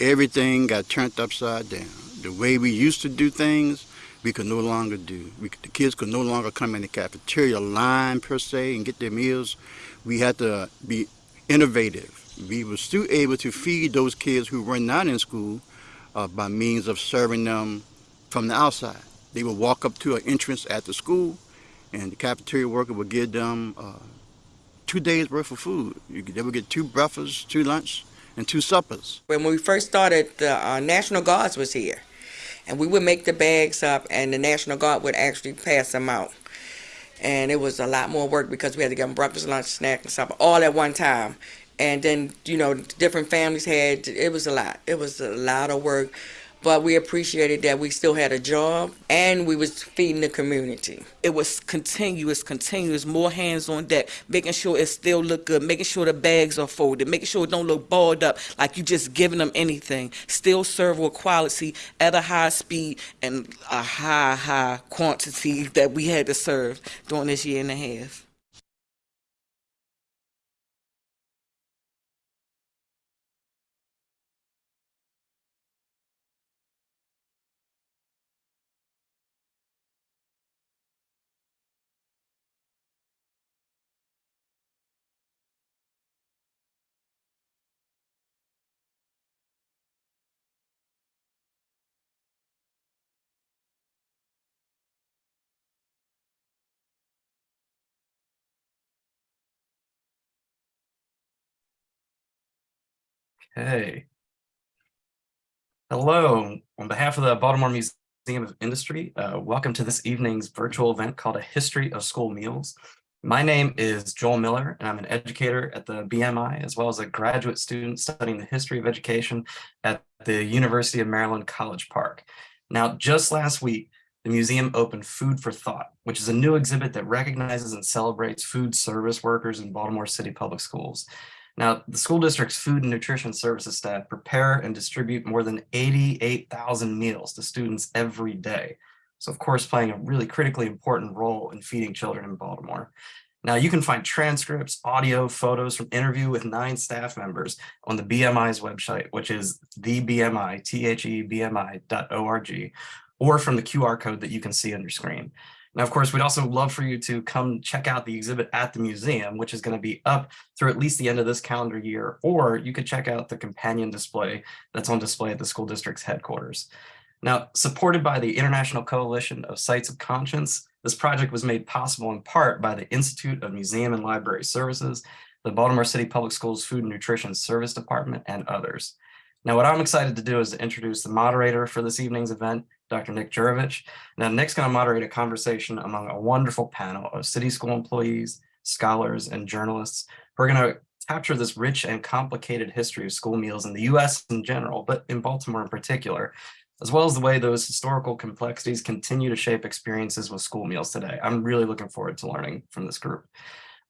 everything got turned upside down. The way we used to do things, we could no longer do. We, the kids could no longer come in the cafeteria line per se and get their meals. We had to be innovative. We were still able to feed those kids who were not in school uh, by means of serving them from the outside. They would walk up to an entrance at the school and the cafeteria worker would give them uh, two days worth of food. They would get two breakfasts, two lunch, and two suppers. When we first started, the uh, National Guards was here. And we would make the bags up, and the National Guard would actually pass them out. And it was a lot more work because we had to give them breakfast, lunch, snack, and supper all at one time. And then, you know, different families had, it was a lot. It was a lot of work but we appreciated that we still had a job and we was feeding the community. It was continuous, continuous, more hands on deck, making sure it still look good, making sure the bags are folded, making sure it don't look balled up like you just giving them anything. Still serve with quality at a high speed and a high, high quantity that we had to serve during this year and a half. Okay. Hello, on behalf of the Baltimore Museum of Industry, uh, welcome to this evening's virtual event called A History of School Meals. My name is Joel Miller, and I'm an educator at the BMI, as well as a graduate student studying the history of education at the University of Maryland College Park. Now, just last week, the museum opened Food for Thought, which is a new exhibit that recognizes and celebrates food service workers in Baltimore City Public Schools. Now, the school district's food and nutrition services staff prepare and distribute more than 88,000 meals to students every day. So of course, playing a really critically important role in feeding children in Baltimore. Now you can find transcripts, audio, photos from interview with nine staff members on the BMI's website, which is thebmi, T-H-E-B-M-I.org, or from the QR code that you can see on your screen. Now, of course, we'd also love for you to come check out the exhibit at the museum, which is going to be up through at least the end of this calendar year, or you could check out the companion display that's on display at the school district's headquarters. Now, supported by the International Coalition of Sites of Conscience, this project was made possible in part by the Institute of Museum and Library Services, the Baltimore City Public Schools Food and Nutrition Service Department, and others. Now, what I'm excited to do is to introduce the moderator for this evening's event, Dr. Nick Juravich. Now, Nick's going to moderate a conversation among a wonderful panel of city school employees, scholars, and journalists who are going to capture this rich and complicated history of school meals in the U.S. in general, but in Baltimore in particular, as well as the way those historical complexities continue to shape experiences with school meals today. I'm really looking forward to learning from this group.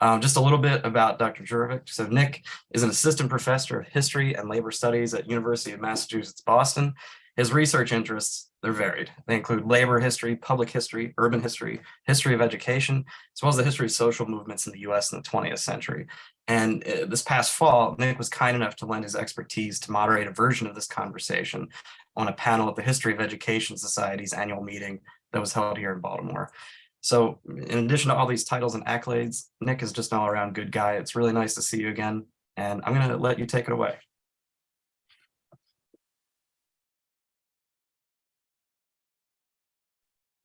Um, just a little bit about Dr. Juravich. So Nick is an assistant professor of history and labor studies at University of Massachusetts, Boston. His research interests, they're varied. They include labor history, public history, urban history, history of education, as well as the history of social movements in the US in the 20th century. And uh, this past fall, Nick was kind enough to lend his expertise to moderate a version of this conversation on a panel at the History of Education Society's annual meeting that was held here in Baltimore. So in addition to all these titles and accolades, Nick is just an all around good guy. It's really nice to see you again. And I'm going to let you take it away.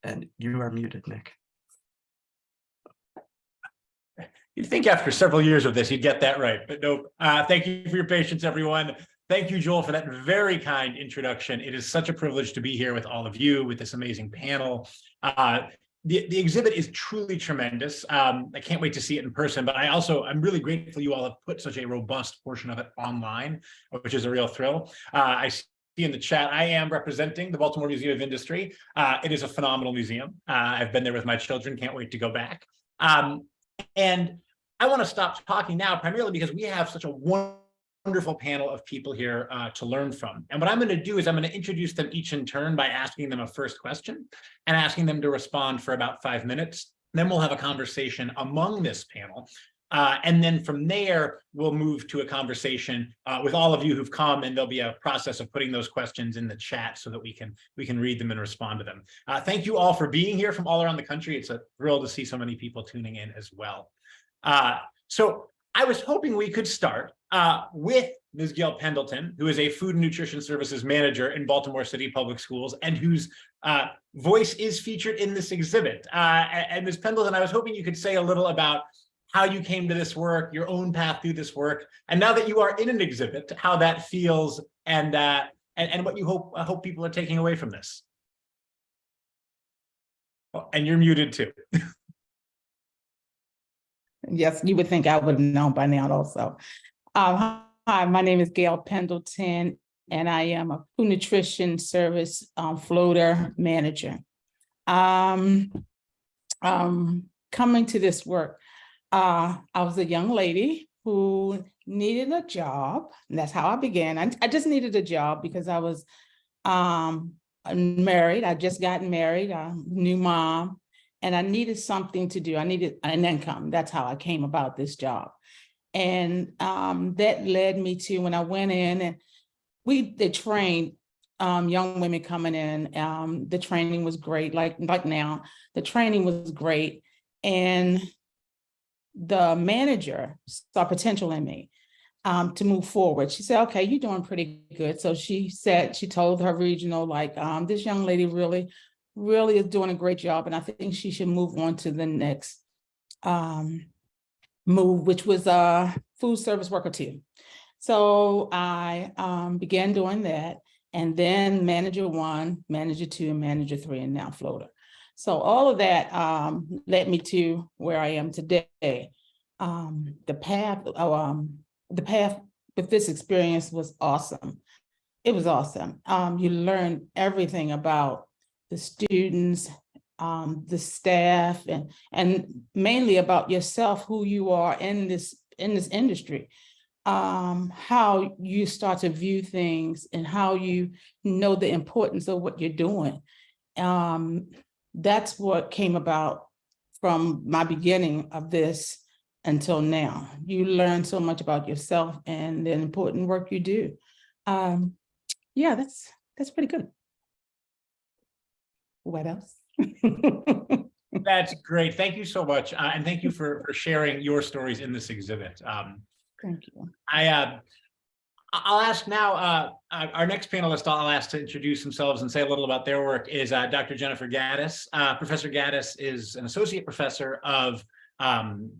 And you are muted, Nick. You'd think after several years of this, you'd get that right, but nope. Uh, thank you for your patience, everyone. Thank you, Joel, for that very kind introduction. It is such a privilege to be here with all of you, with this amazing panel. Uh, the, the exhibit is truly tremendous. Um, I can't wait to see it in person, but I also, I'm really grateful you all have put such a robust portion of it online, which is a real thrill. Uh, I in the chat, I am representing the Baltimore Museum of Industry. Uh, it is a phenomenal museum. Uh, I've been there with my children, can't wait to go back. Um, and I want to stop talking now primarily because we have such a wonderful panel of people here uh, to learn from. And what I'm going to do is I'm going to introduce them each in turn by asking them a first question and asking them to respond for about five minutes. Then we'll have a conversation among this panel Uh, and then from there, we'll move to a conversation uh, with all of you who've come, and there'll be a process of putting those questions in the chat so that we can we can read them and respond to them. Uh, thank you all for being here from all around the country. It's a thrill to see so many people tuning in as well. Uh, so I was hoping we could start uh, with Ms. Gail Pendleton, who is a food and nutrition services manager in Baltimore City Public Schools and whose uh, voice is featured in this exhibit. And Ms. Pendleton, I was hoping you could say a little about how you came to this work, your own path through this work, and now that you are in an exhibit, how that feels and uh, and, and what you hope I hope people are taking away from this. Oh, and you're muted too. Yes, you would think I would have known by now also. Um, hi, my name is Gail Pendleton, and I am a food nutrition service um, floater manager. Um, um, coming to this work, uh, I was a young lady who needed a job. And that's how I began. I, I just needed a job because I was um, married. I just got married, a new mom and I needed something to do. I needed an income. That's how I came about this job. And um, that led me to when I went in and we they trained um, young women coming in. Um, the training was great, like like now. The training was great, and the manager saw potential in me um, to move forward. She said, "Okay, you're doing pretty good." So she said she told her regional like, um, "This young lady really really is doing a great job and I think she should move on to the next um, move, which was a food service worker two. So I um, began doing that and then manager one, manager two, and manager three, and now floater. So all of that um, led me to where I am today. Um, the path, oh, um, the path with this experience was awesome. It was awesome. Um, you learn everything about the students, um, the staff, and and mainly about yourself, who you are in this in this industry, um, how you start to view things, and how you know the importance of what you're doing. Um, that's what came about from my beginning of this until now. You learn so much about yourself and the important work you do. Um, yeah, that's that's pretty good. What else? That's great. Thank you so much. Uh, and thank you for, for sharing your stories in this exhibit. Um, Thank you. I, uh, I'll ask now, uh, our next panelist, I'll ask to introduce themselves and say a little about their work is uh, Dr. Jennifer Gaddis. Uh, Professor Gaddis is an associate professor of um,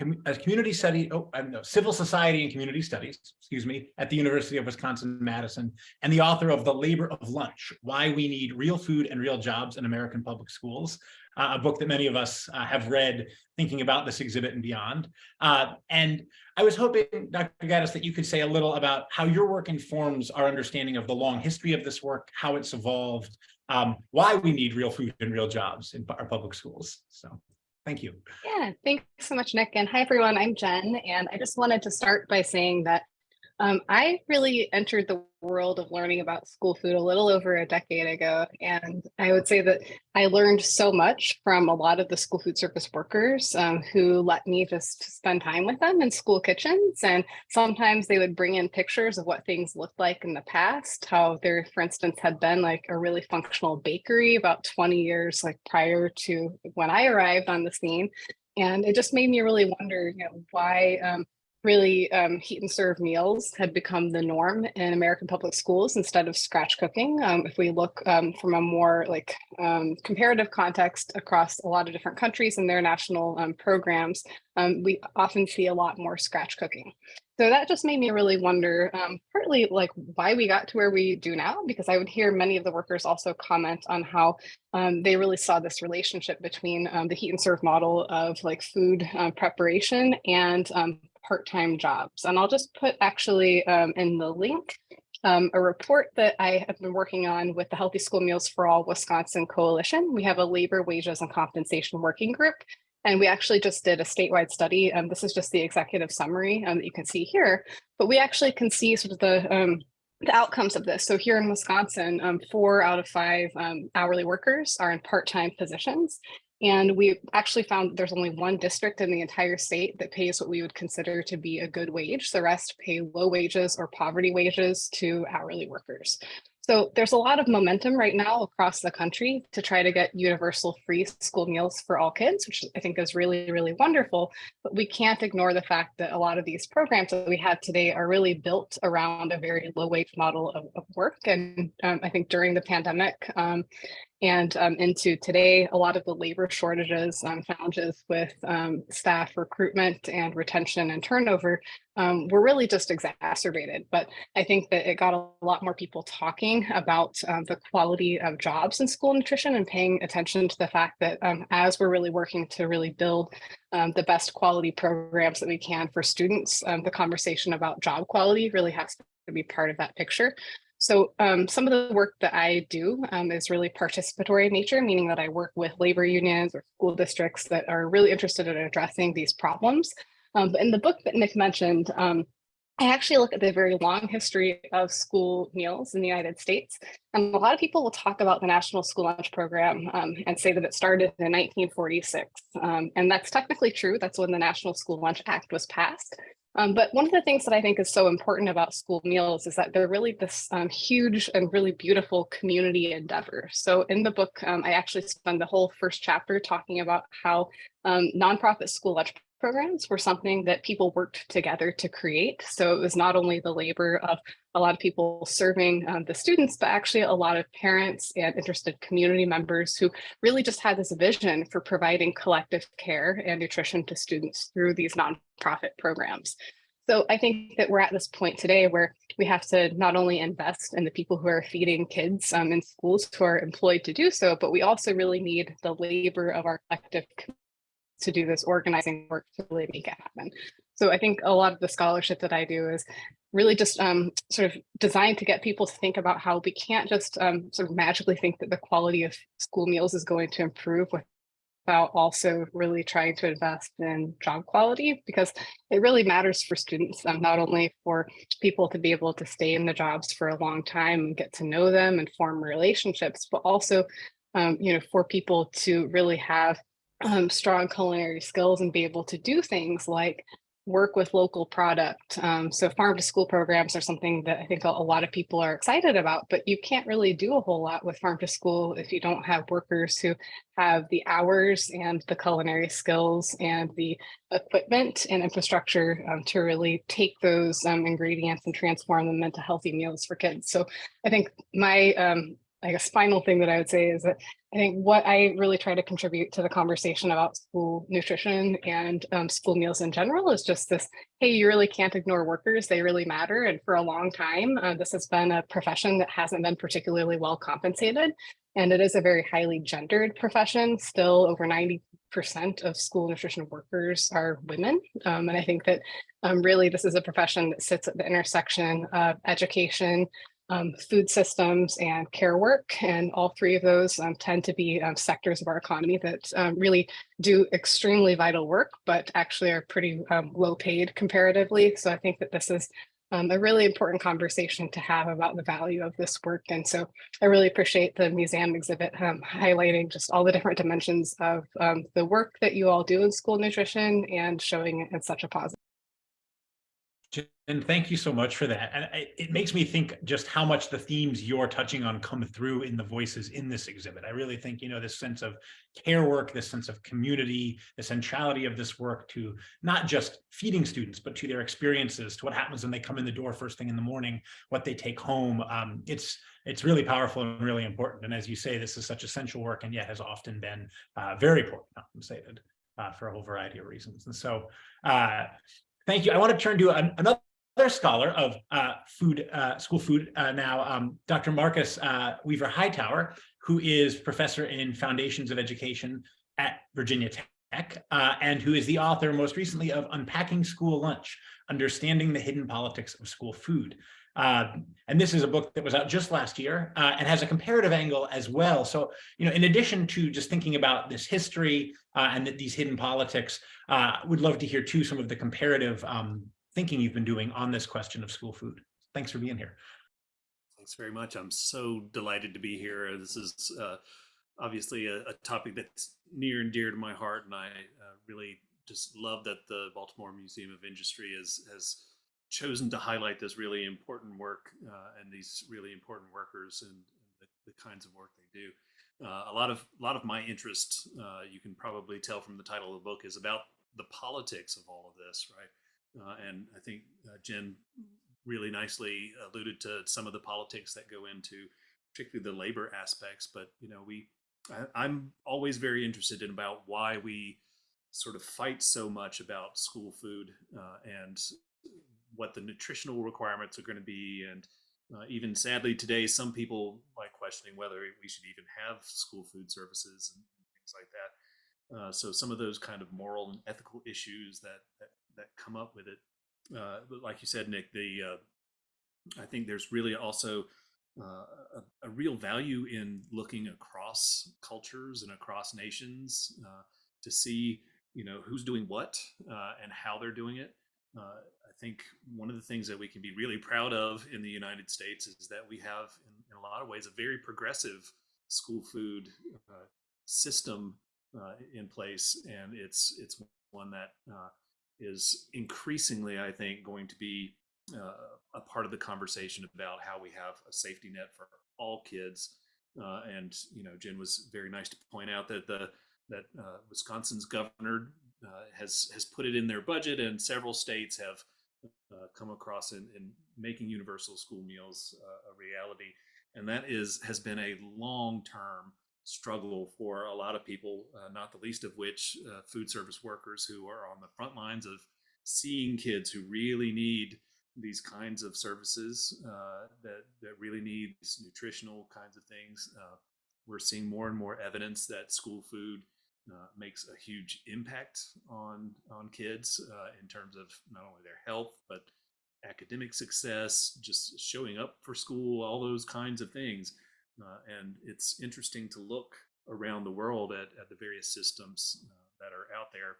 commu- community study, oh, civil society and community studies, excuse me, at the University of Wisconsin-Madison, and the author of The Labor of Lunch, Why We Need Real Food and Real Jobs in American Public Schools, uh, a book that many of us uh, have read thinking about this exhibit and beyond. Uh, and I was hoping, Dr. Gaddis, that you could say a little about how your work informs our understanding of the long history of this work, how it's evolved, um, why we need real food and real jobs in our public schools. So thank you. Yeah, thanks so much, Nick. And hi, everyone. I'm Jen, and I just wanted to start by saying that um, I really entered the world of learning about school food a little over a decade ago. And I would say that I learned so much from a lot of the school food service workers um, who let me just spend time with them in school kitchens. And sometimes they would bring in pictures of what things looked like in the past, how there, for instance, had been like a really functional bakery about 20 years like prior to when I arrived on the scene. And it just made me really wonder, you know, why um, really um, heat and serve meals had become the norm in American public schools instead of scratch cooking. Um, if we look um, from a more like um, comparative context across a lot of different countries and their national um, programs, um, we often see a lot more scratch cooking. So that just made me really wonder, partly like why we got to where we do now, because I would hear many of the workers also comment on how they really saw this relationship between the heat and serve model of like food uh, preparation and part-time jobs. And I'll just put actually um, in the link um, a report that I have been working on with the Healthy School Meals for All Wisconsin Coalition. We have a labor, wages, and compensation working group. And we actually just did a statewide study. Um, this is just the executive summary um, that you can see here, but we actually can see sort of the um, the outcomes of this. So here in Wisconsin, um, four out of five um, hourly workers are in part-time positions. And we actually found there's only one district in the entire state that pays what we would consider to be a good wage. The rest pay low wages or poverty wages to hourly workers. So there's a lot of momentum right now across the country to try to get universal free school meals for all kids, which I think is really, really wonderful. But we can't ignore the fact that a lot of these programs that we have today are really built around a very low wage model of, of work. And um, I think during the pandemic, um, and um, into today, a lot of the labor shortages, um, challenges with um, staff recruitment and retention and turnover um, were really just exacerbated. But I think that it got a lot more people talking about um, the quality of jobs in school nutrition and paying attention to the fact that um, as we're really working to really build the best quality programs that we can for students, the conversation about job quality really has to be part of that picture. So um, some of the work that I do um, is really participatory in nature, meaning that I work with labor unions or school districts that are really interested in addressing these problems. Um, but in the book that Nick mentioned, um, I actually look at the very long history of school meals in the United States. And a lot of people will talk about the National School Lunch Program um, and say that it started in 1946. Um, and that's technically true. That's when the National School Lunch Act was passed. Um, but one of the things that I think is so important about school meals is that they're really this um, huge and really beautiful community endeavor. So in the book, um, I actually spend the whole first chapter talking about how um, nonprofit school programs were something that people worked together to create. So it was not only the labor of a lot of people serving um, the students, but actually a lot of parents and interested community members who really just had this vision for providing collective care and nutrition to students through these nonprofit programs. So I think that we're at this point today where we have to not only invest in the people who are feeding kids um, in schools who are employed to do so, but we also really need the labor of our collective to do this organizing work to really make it happen. So I think a lot of the scholarship that I do is really just um, sort of designed to get people to think about how we can't just um, sort of magically think that the quality of school meals is going to improve without also really trying to invest in job quality because it really matters for students, um, not only for people to be able to stay in the jobs for a long time and get to know them and form relationships, but also um, you know, for people to really have um, strong culinary skills and be able to do things like work with local product. Um, so farm to school programs are something that I think a, lot of people are excited about, but you can't really do a whole lot with farm to school if you don't have workers who have the hours and the culinary skills and the equipment and infrastructure um, to really take those um, ingredients and transform them into healthy meals for kids. So I think my um, I guess final thing that I would say is that I think what I really try to contribute to the conversation about school nutrition and um, school meals in general is just this, hey, you really can't ignore workers. They really matter. And for a long time, uh, this has been a profession that hasn't been particularly well compensated. And it is a very highly gendered profession. Still over 90 percent of school nutrition workers are women. Um, and I think that um, really this is a profession that sits at the intersection of education, um, food systems and care work. And all three of those um, tend to be um, sectors of our economy that um, really do extremely vital work, but actually are pretty um, low paid comparatively. So I think that this is um, a really important conversation to have about the value of this work. And so I really appreciate the museum exhibit highlighting just all the different dimensions of the work that you all do in school nutrition and showing it in such a positive and thank you so much for that. And it makes me think just how much the themes you're touching on come through in the voices in this exhibit. I really think, you know, this sense of care work, this sense of community, the centrality of this work to not just feeding students, but to their experiences, to what happens when they come in the door first thing in the morning, what they take home. Um, it's it's really powerful and really important. And as you say, this is such essential work and yet has often been uh, very poorly compensated uh, for a whole variety of reasons. And so uh, Thank you. I want to turn to an, another scholar of uh, food, uh, school food uh, now, um, Dr. Marcus uh, Weaver Hightower, who is professor in foundations of education at Virginia Tech, uh, and who is the author most recently of Unpacking School Lunch, Understanding the Hidden Politics of School Food. Uh, and this is a book that was out just last year uh, and has a comparative angle as well. So, you know, in addition to just thinking about this history uh, and these hidden politics, uh, would love to hear too some of the comparative um, thinking you've been doing on this question of school food. Thanks for being here. Thanks very much. I'm so delighted to be here. This is uh, obviously a, a topic that's near and dear to my heart, and I really just love that the Baltimore Museum of Industry has has chosen to highlight this really important work uh, and these really important workers and, the, the, kinds of work they do. Uh, a lot of a lot of my interest, uh, you can probably tell from the title of the book, is about the politics of all of this, right? Uh, and I think uh, Jen really nicely alluded to some of the politics that go into particularly the labor aspects. But you know, we I, I'm always very interested in about why we sort of fight so much about school food uh, and what the nutritional requirements are going to be and uh, even sadly today some people like questioning whether we should even have school food services and, things like that. Uh, so some of those kind of moral and ethical issues that that, that come up with it uh, like you said nick the uh, i think there's really also uh, a, a, real value in looking across cultures and across nations uh, to see you know who's doing what and how they're doing it think one of the things that we can be really proud of in the United States is that we have, in, in a lot of ways, a very progressive school food uh, system uh, in place, and it's it's one that uh, is increasingly, I think, going to be uh, a part of the conversation about how we have a safety net for all kids. Uh, and you know, Jen was very nice to point out that the that Wisconsin's governor uh, has has put it in their budget, and several states have uh, come across in, in, making universal school meals uh, a reality. And that is has been a long term struggle for a lot of people, uh, not the least of which uh, food service workers who are on the front lines of seeing kids who really need these kinds of services uh, that that really need nutritional kinds of things. we're seeing more and more evidence that school food uh, makes a huge impact on on kids uh, in terms of not only their health but academic success, just showing up for school, all those kinds of things. Uh, and it's interesting to look around the world at, at the various systems uh, that are out there.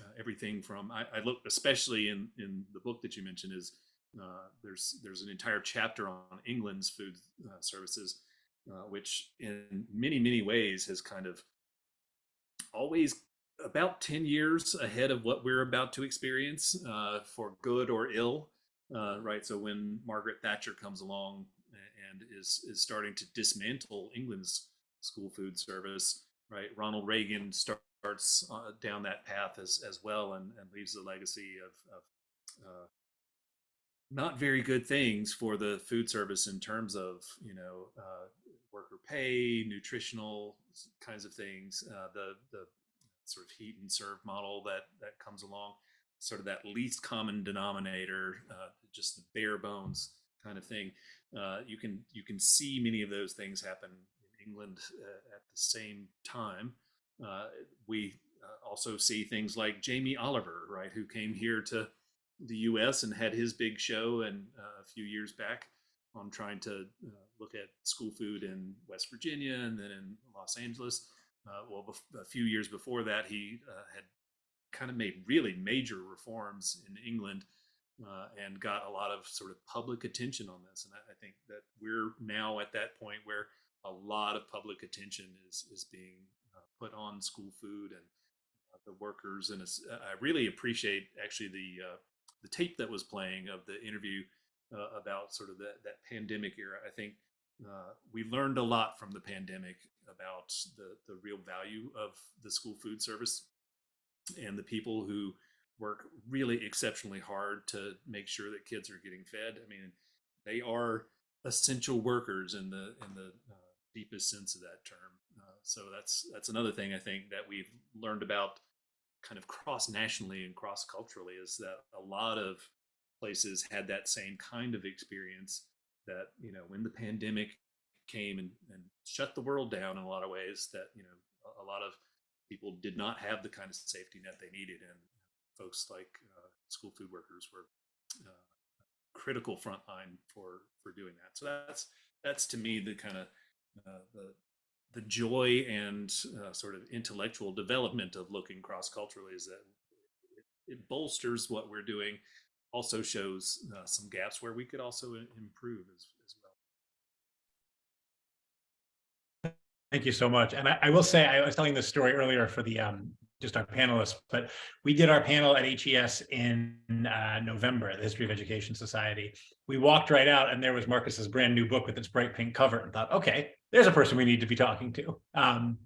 Uh, everything from I, I, look especially in in the book that you mentioned is there's there's an entire chapter on England's food services, which in many many ways has kind of always about 10 years ahead of what we're about to experience uh, for good or ill uh, right? So when margaret thatcher comes along and is is starting to dismantle england's school food service right? Ronald reagan starts uh, down that path as as well and, and leaves a legacy of, of uh, not very good things for the food service in terms of you know uh, worker pay, nutritional kinds of things, uh, the the sort of heat and serve model that that comes along, sort of that least common denominator, uh, just the bare bones kind of thing. Uh, you can you can see many of those things happen in England uh, at the same time. Uh, we uh, also see things like Jamie Oliver, right, who came here to the U.S. and had his big show and a few years back on trying to uh, look at school food in West Virginia and then in Los Angeles. Uh, well, a few years before that, he uh, had kind of made really major reforms in England uh, and got a lot of sort of public attention on this. And I, I, think that we're now at that point where a lot of public attention is is being uh, put on school food and uh, the workers. And I really appreciate actually the the tape that was playing of the interview uh, about sort of that, that pandemic era. I think uh, we learned a lot from the pandemic about the, the real value of the school food service and the people who work really exceptionally hard to make sure that kids are getting fed. I mean, they are essential workers in the in the uh, deepest sense of that term. Uh, so that's that's another thing I think that we've learned about kind of cross nationally and cross culturally is that a lot of places had that same kind of experience that you know when the pandemic came and, and shut the world down in a lot of ways that you know a, lot of people did not have the kind of safety net they needed. And folks like uh, school food workers were uh, critical frontline for for doing that. So that's that's to me the kind of uh, the the joy and uh, sort of intellectual development of looking cross culturally is that it, it bolsters what we're doing also shows uh, some gaps where we could also improve as, as well. Thank you so much. And I, I will say, I was telling this story earlier for the, um, just our panelists, but we did our panel at HES in uh, November, the History of Education Society. We walked right out and there was Marcus's brand new book with its bright pink cover and thought, okay, there's a person we need to be talking to. Um,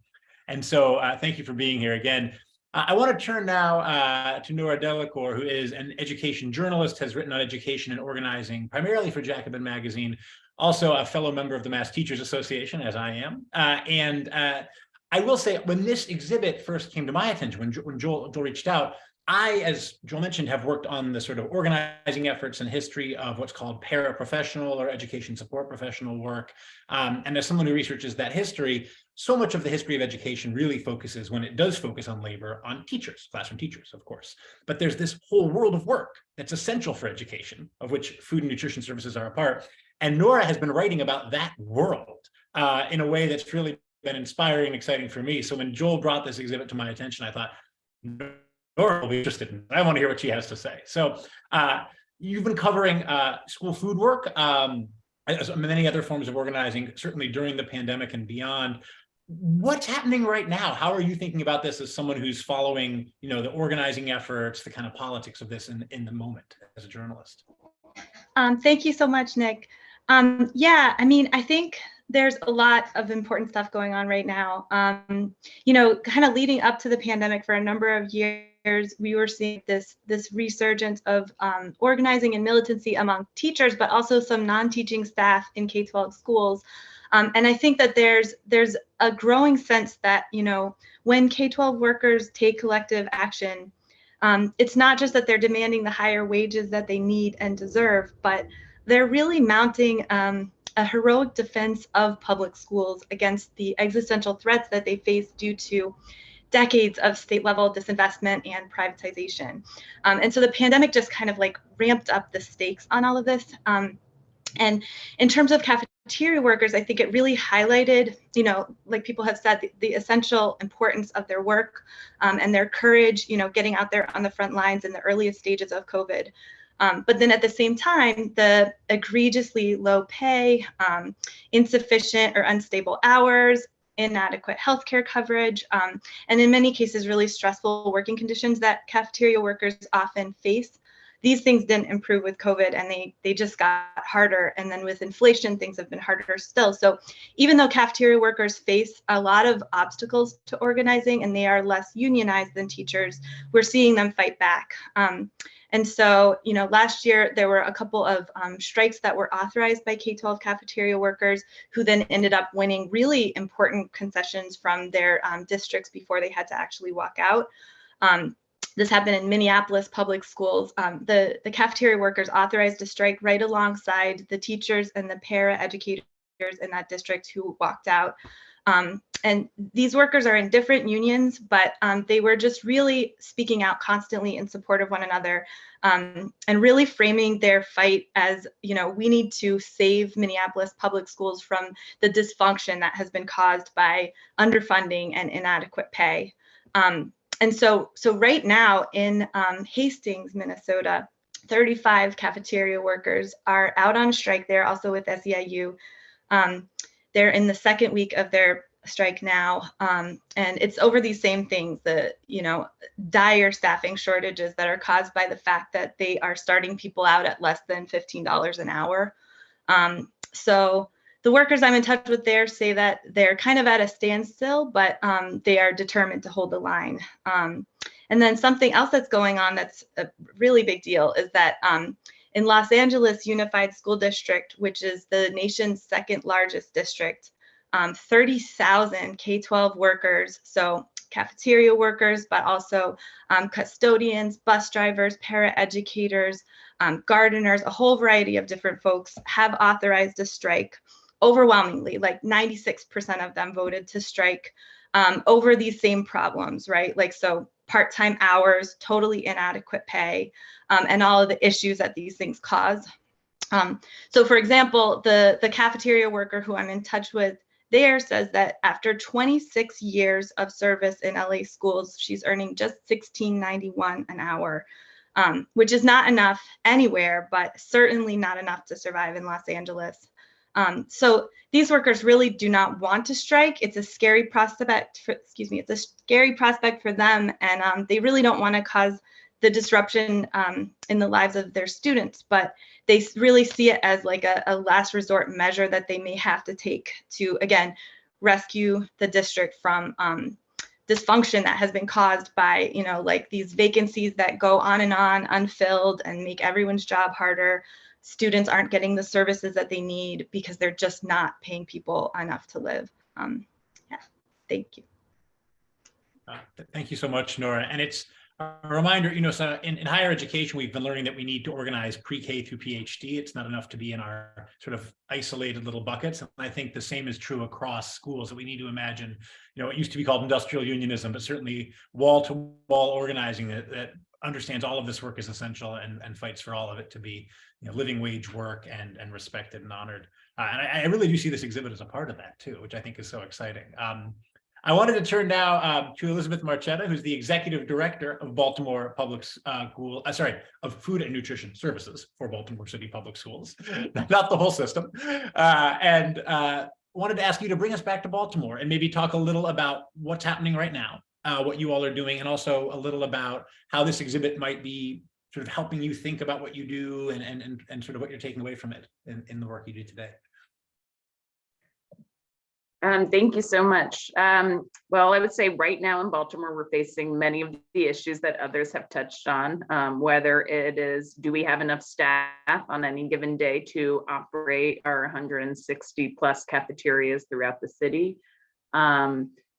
and so uh, thank you for being here again. I want to turn now uh, to Nora Delacour, who is an education journalist, has written on education and organizing, primarily for Jacobin Magazine, also a fellow member of the Mass Teachers Association, as I am. Uh, and uh, I will say, when this exhibit first came to my attention, when, when Joel, Joel reached out, I, as Joel mentioned, have worked on the sort of organizing efforts and history of what's called paraprofessional or education support professional work. Um, and as someone who researches that history, so much of the history of education really focuses, when it does focus on labor, on teachers, classroom teachers, of course. But there's this whole world of work that's essential for education, of which food and nutrition services are a part. And Nora has been writing about that world uh, in a way that's really been inspiring and exciting for me. So when Joel brought this exhibit to my attention, I thought, Nora will be interested in I want to hear what she has to say. So uh, you've been covering uh, school food work, um, as many other forms of organizing, certainly during the pandemic and beyond. What's happening right now? How are you thinking about this as someone who's following, you know, the organizing efforts, the kind of politics of this in, in the moment as a journalist? Um, thank you so much, Nick. Um, yeah, I mean, I think there's a lot of important stuff going on right now. Um, you know, kind of leading up to the pandemic for a number of years, we were seeing this this resurgence of um, organizing and militancy among teachers, but also some non-teaching staff in K-12 schools. Um, and I think that there's there's a growing sense that you know when K-12 workers take collective action, um, it's not just that they're demanding the higher wages that they need and deserve, but they're really mounting um, a heroic defense of public schools against the existential threats that they face due to decades of state level disinvestment and privatization. Um, and so the pandemic just kind of like ramped up the stakes on all of this. Um, and in terms of cafeteria workers, I think it really highlighted, you know, like people have said, the, the essential importance of their work um, and their courage, you know, getting out there on the front lines in the earliest stages of COVID. Um, but then at the same time, the egregiously low pay, um, insufficient or unstable hours, inadequate healthcare coverage, um, and in many cases, really stressful working conditions that cafeteria workers often face. These things didn't improve with COVID and they, they just got harder. And then with inflation, things have been harder still. So even though cafeteria workers face a lot of obstacles to organizing and they are less unionized than teachers, we're seeing them fight back. Um, and so, you know, last year there were a couple of um, strikes that were authorized by K-12 cafeteria workers who then ended up winning really important concessions from their um, districts before they had to actually walk out. Um, this happened in Minneapolis public schools. Um, the, the cafeteria workers authorized a strike right alongside the teachers and the para educators in that district who walked out. Um, and these workers are in different unions, but um, they were just really speaking out constantly in support of one another um, and really framing their fight as, you know, we need to save Minneapolis public schools from the dysfunction that has been caused by underfunding and inadequate pay. Um, and so, so right now in um, Hastings, Minnesota, 35 cafeteria workers are out on strike there, also with SEIU. They're in the second week of their strike now um, and it's over these same things the you know dire staffing shortages that are caused by the fact that they are starting people out at less than $15 an hour. Um, so the workers i'm in touch with there say that they're kind of at a standstill but um, they are determined to hold the line. Um, and then something else that's going on that's a really big deal is that um, in Los Angeles Unified School District, which is the nation's second largest district, um, 30,000 K-12 workers, so cafeteria workers, but also um, custodians, bus drivers, para-educators, um, gardeners, a whole variety of different folks have authorized a strike overwhelmingly, like 96% of them voted to strike um, over these same problems, right? Like, so part-time hours, totally inadequate pay, um, and all of the issues that these things cause. Um, so for example, the, the cafeteria worker who I'm in touch with there says that after 26 years of service in LA schools, she's earning just 16.91 an hour, um, which is not enough anywhere, but certainly not enough to survive in Los Angeles. Um, so these workers really do not want to strike. It's a scary prospect for, excuse me, it's a scary prospect for them. And um, they really don't want to cause the disruption um, in the lives of their students, but they really see it as like a, a last resort measure that they may have to take to, again, rescue the district from um, dysfunction that has been caused by, you know, like these vacancies that go on and on unfilled and make everyone's job harder. Students aren't getting the services that they need because they're just not paying people enough to live. Um, yeah, thank you. Uh, th- Thank you so much, Nora. And it's a reminder, you know, so in, in higher education, we've been learning that we need to organize pre-K through PhD. It's not enough to be in our sort of isolated little buckets. And I think the same is true across schools, that we need to imagine, you know, it used to be called industrial unionism, but certainly wall-to-wall organizing that, that understands all of this work is essential and, and fights for all of it to be, you know, living wage work and, and respected and honored. Uh, and I, I really do see this exhibit as a part of that too, which I think is so exciting. Um, I wanted to turn now um, to Elizabeth Marchetta, who's the Executive Director of Baltimore Public uh, School, uh, sorry, of Food and Nutrition Services for Baltimore City Public Schools, not the whole system. Uh, and uh, wanted to ask you to bring us back to Baltimore and maybe talk a little about what's happening right now, uh, what you all are doing, and also a little about how this exhibit might be sort of helping you think about what you do and, and, and, and sort of what you're taking away from it in, in the work you do today. Um, thank you so much. Um, well, I would say right now in Baltimore, we're facing many of the issues that others have touched on, um, whether it is, do we have enough staff on any given day to operate our 160 plus cafeterias throughout the city?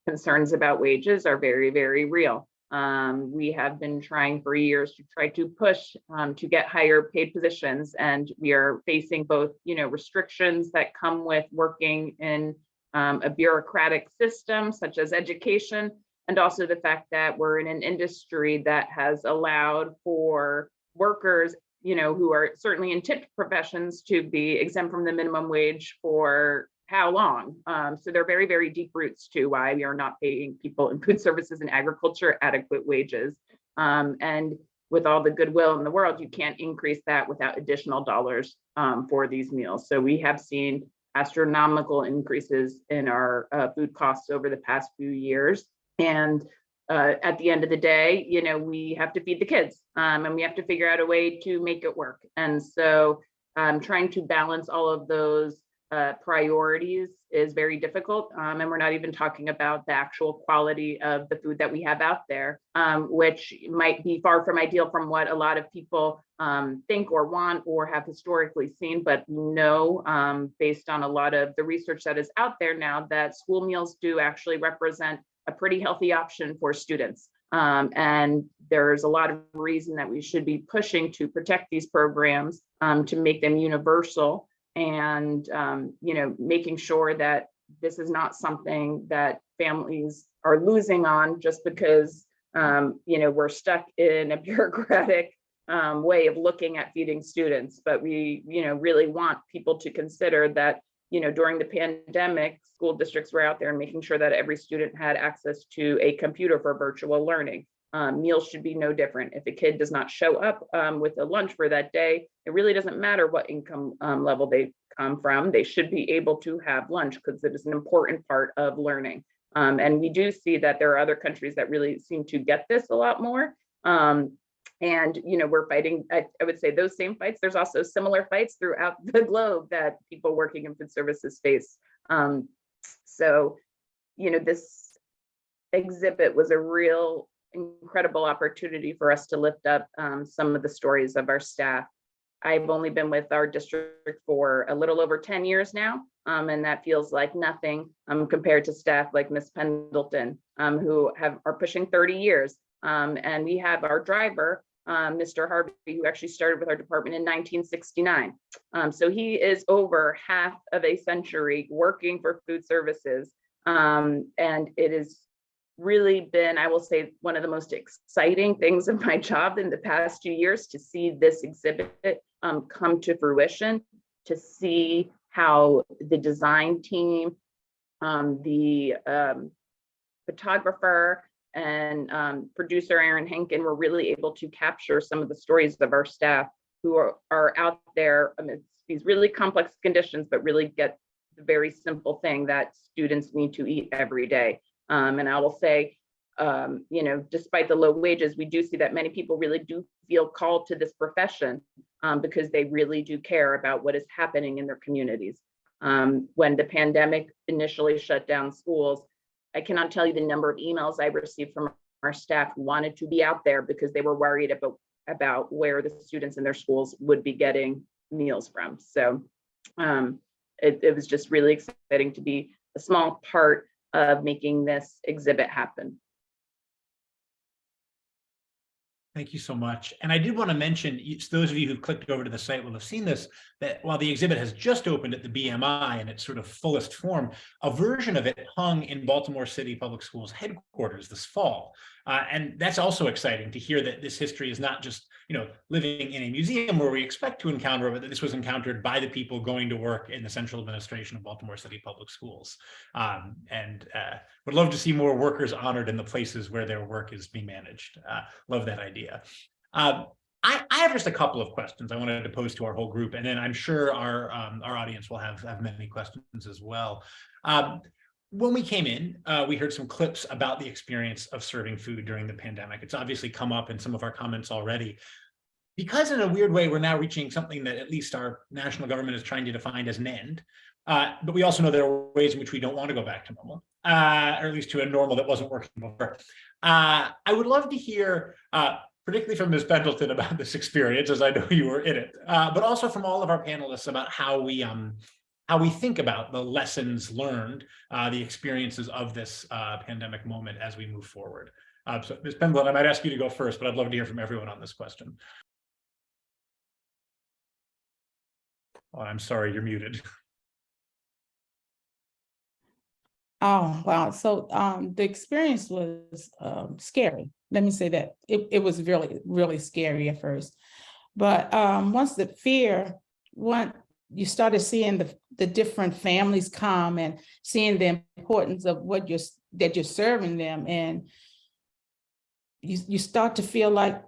Concerns about wages are very, very real. Um, we have been trying for years to try to push um, to get higher paid positions, and we are facing both, you know, restrictions that come with working in um, a bureaucratic system such as education, and also the fact that we're in an industry that has allowed for workers, you know, who are certainly in tipped professions to be exempt from the minimum wage for how long? Um, so there are very, very deep roots to why we are not paying people in food services and agriculture adequate wages. Um, and with all the goodwill in the world, you can't increase that without additional dollars um, for these meals. So we have seen astronomical increases in our uh, food costs over the past few years. And uh, at the end of the day, you know, we have to feed the kids um, and we have to figure out a way to make it work. And so um, trying to balance all of those uh, priorities is very difficult. Um, and we're not even talking about the actual quality of the food that we have out there, um, which might be far from ideal from what a lot of people um, think or want or have historically seen. But know, um, based on a lot of the research that is out there now, that school meals do actually represent a pretty healthy option for students. Um, and there's a lot of reason that we should be pushing to protect these programs um, to make them universal and um, you know making sure that this is not something that families are losing on just because um, you know we're stuck in a bureaucratic um, way of looking at feeding students. But we you know really want people to consider that you know during the pandemic school districts were out there and making sure that every student had access to a computer for virtual learning um, meals should be no different. If a kid does not show up um, with a lunch for that day, it really doesn't matter what income um, level they come from. They should be able to have lunch because it is an important part of learning. Um, and we do see that there are other countries that really seem to get this a lot more. Um, and you know we're fighting. I, I would say those same fights. There's also similar fights throughout the globe that people working in food services face. Um, so, you know, this exhibit was a real incredible opportunity for us to lift up um, some of the stories of our staff. I've only been with our district for a little over 10 years now, um, and that feels like nothing um, compared to staff like Miss Pendleton, um, who have are pushing 30 years. Um, and we have our driver, Mr. Harvey, who actually started with our department in 1969. Um, so he is over half of a century working for food services. and it is really been, I will say, one of the most exciting things of my job in the past few years to see this exhibit um, come to fruition, to see how the design team, um, the um, photographer, and um, producer Aaron Henkin were really able to capture some of the stories of our staff who are, are out there amidst these really complex conditions, but really get the very simple thing that students need to eat every day. Um, and I will say, um, you know, despite the low wages, we do see that many people really do feel called to this profession um, because they really do care about what is happening in their communities. Um, when the pandemic initially shut down schools, I cannot tell you the number of emails I received from our staff who wanted to be out there because they were worried about, about where the students in their schools would be getting meals from. So um, it, it was just really exciting to be a small part of making this exhibit happen. Thank you so much. And I did want to mention, those of you who've clicked over to the site will have seen this, that while the exhibit has just opened at the BMI in its sort of fullest form, a version of it hung in Baltimore City Public Schools headquarters this fall. Uh, and that's also exciting to hear that this history is not just, you know, living in a museum where we expect to encounter, but that this was encountered by the people going to work in the central administration of Baltimore City Public Schools. Um, and uh, would love to see more workers honored in the places where their work is being managed. Uh, love that idea. Um, I, I, have just a couple of questions I wanted to pose to our whole group, and then I'm sure our um, our audience will have, have many questions as well. Um, when we came in, uh, we heard some clips about the experience of serving food during the pandemic. It's obviously come up in some of our comments already. Because in a weird way, we're now reaching something that at least our national government is trying to define as an end. Uh, but we also know there are ways in which we don't want to go back to normal, uh, or at least to a normal that wasn't working before. Uh, I would love to hear, uh, particularly from Ms. Pendleton about this experience, as I know you were in it, uh, but also from all of our panelists about how we um, how we think about the lessons learned, uh, the experiences of this uh, pandemic moment as we move forward. Uh, so Ms. Pendleton, I might ask you to go first, but I'd love to hear from everyone on this question. Oh, I'm sorry, you're muted. Oh, wow. So um, the experience was um, scary. Let me say that. It, it was really, really scary at first. But um, once the fear went, you started seeing the, the different families come and seeing the importance of what you're, that you're serving them. And you, you start to feel like,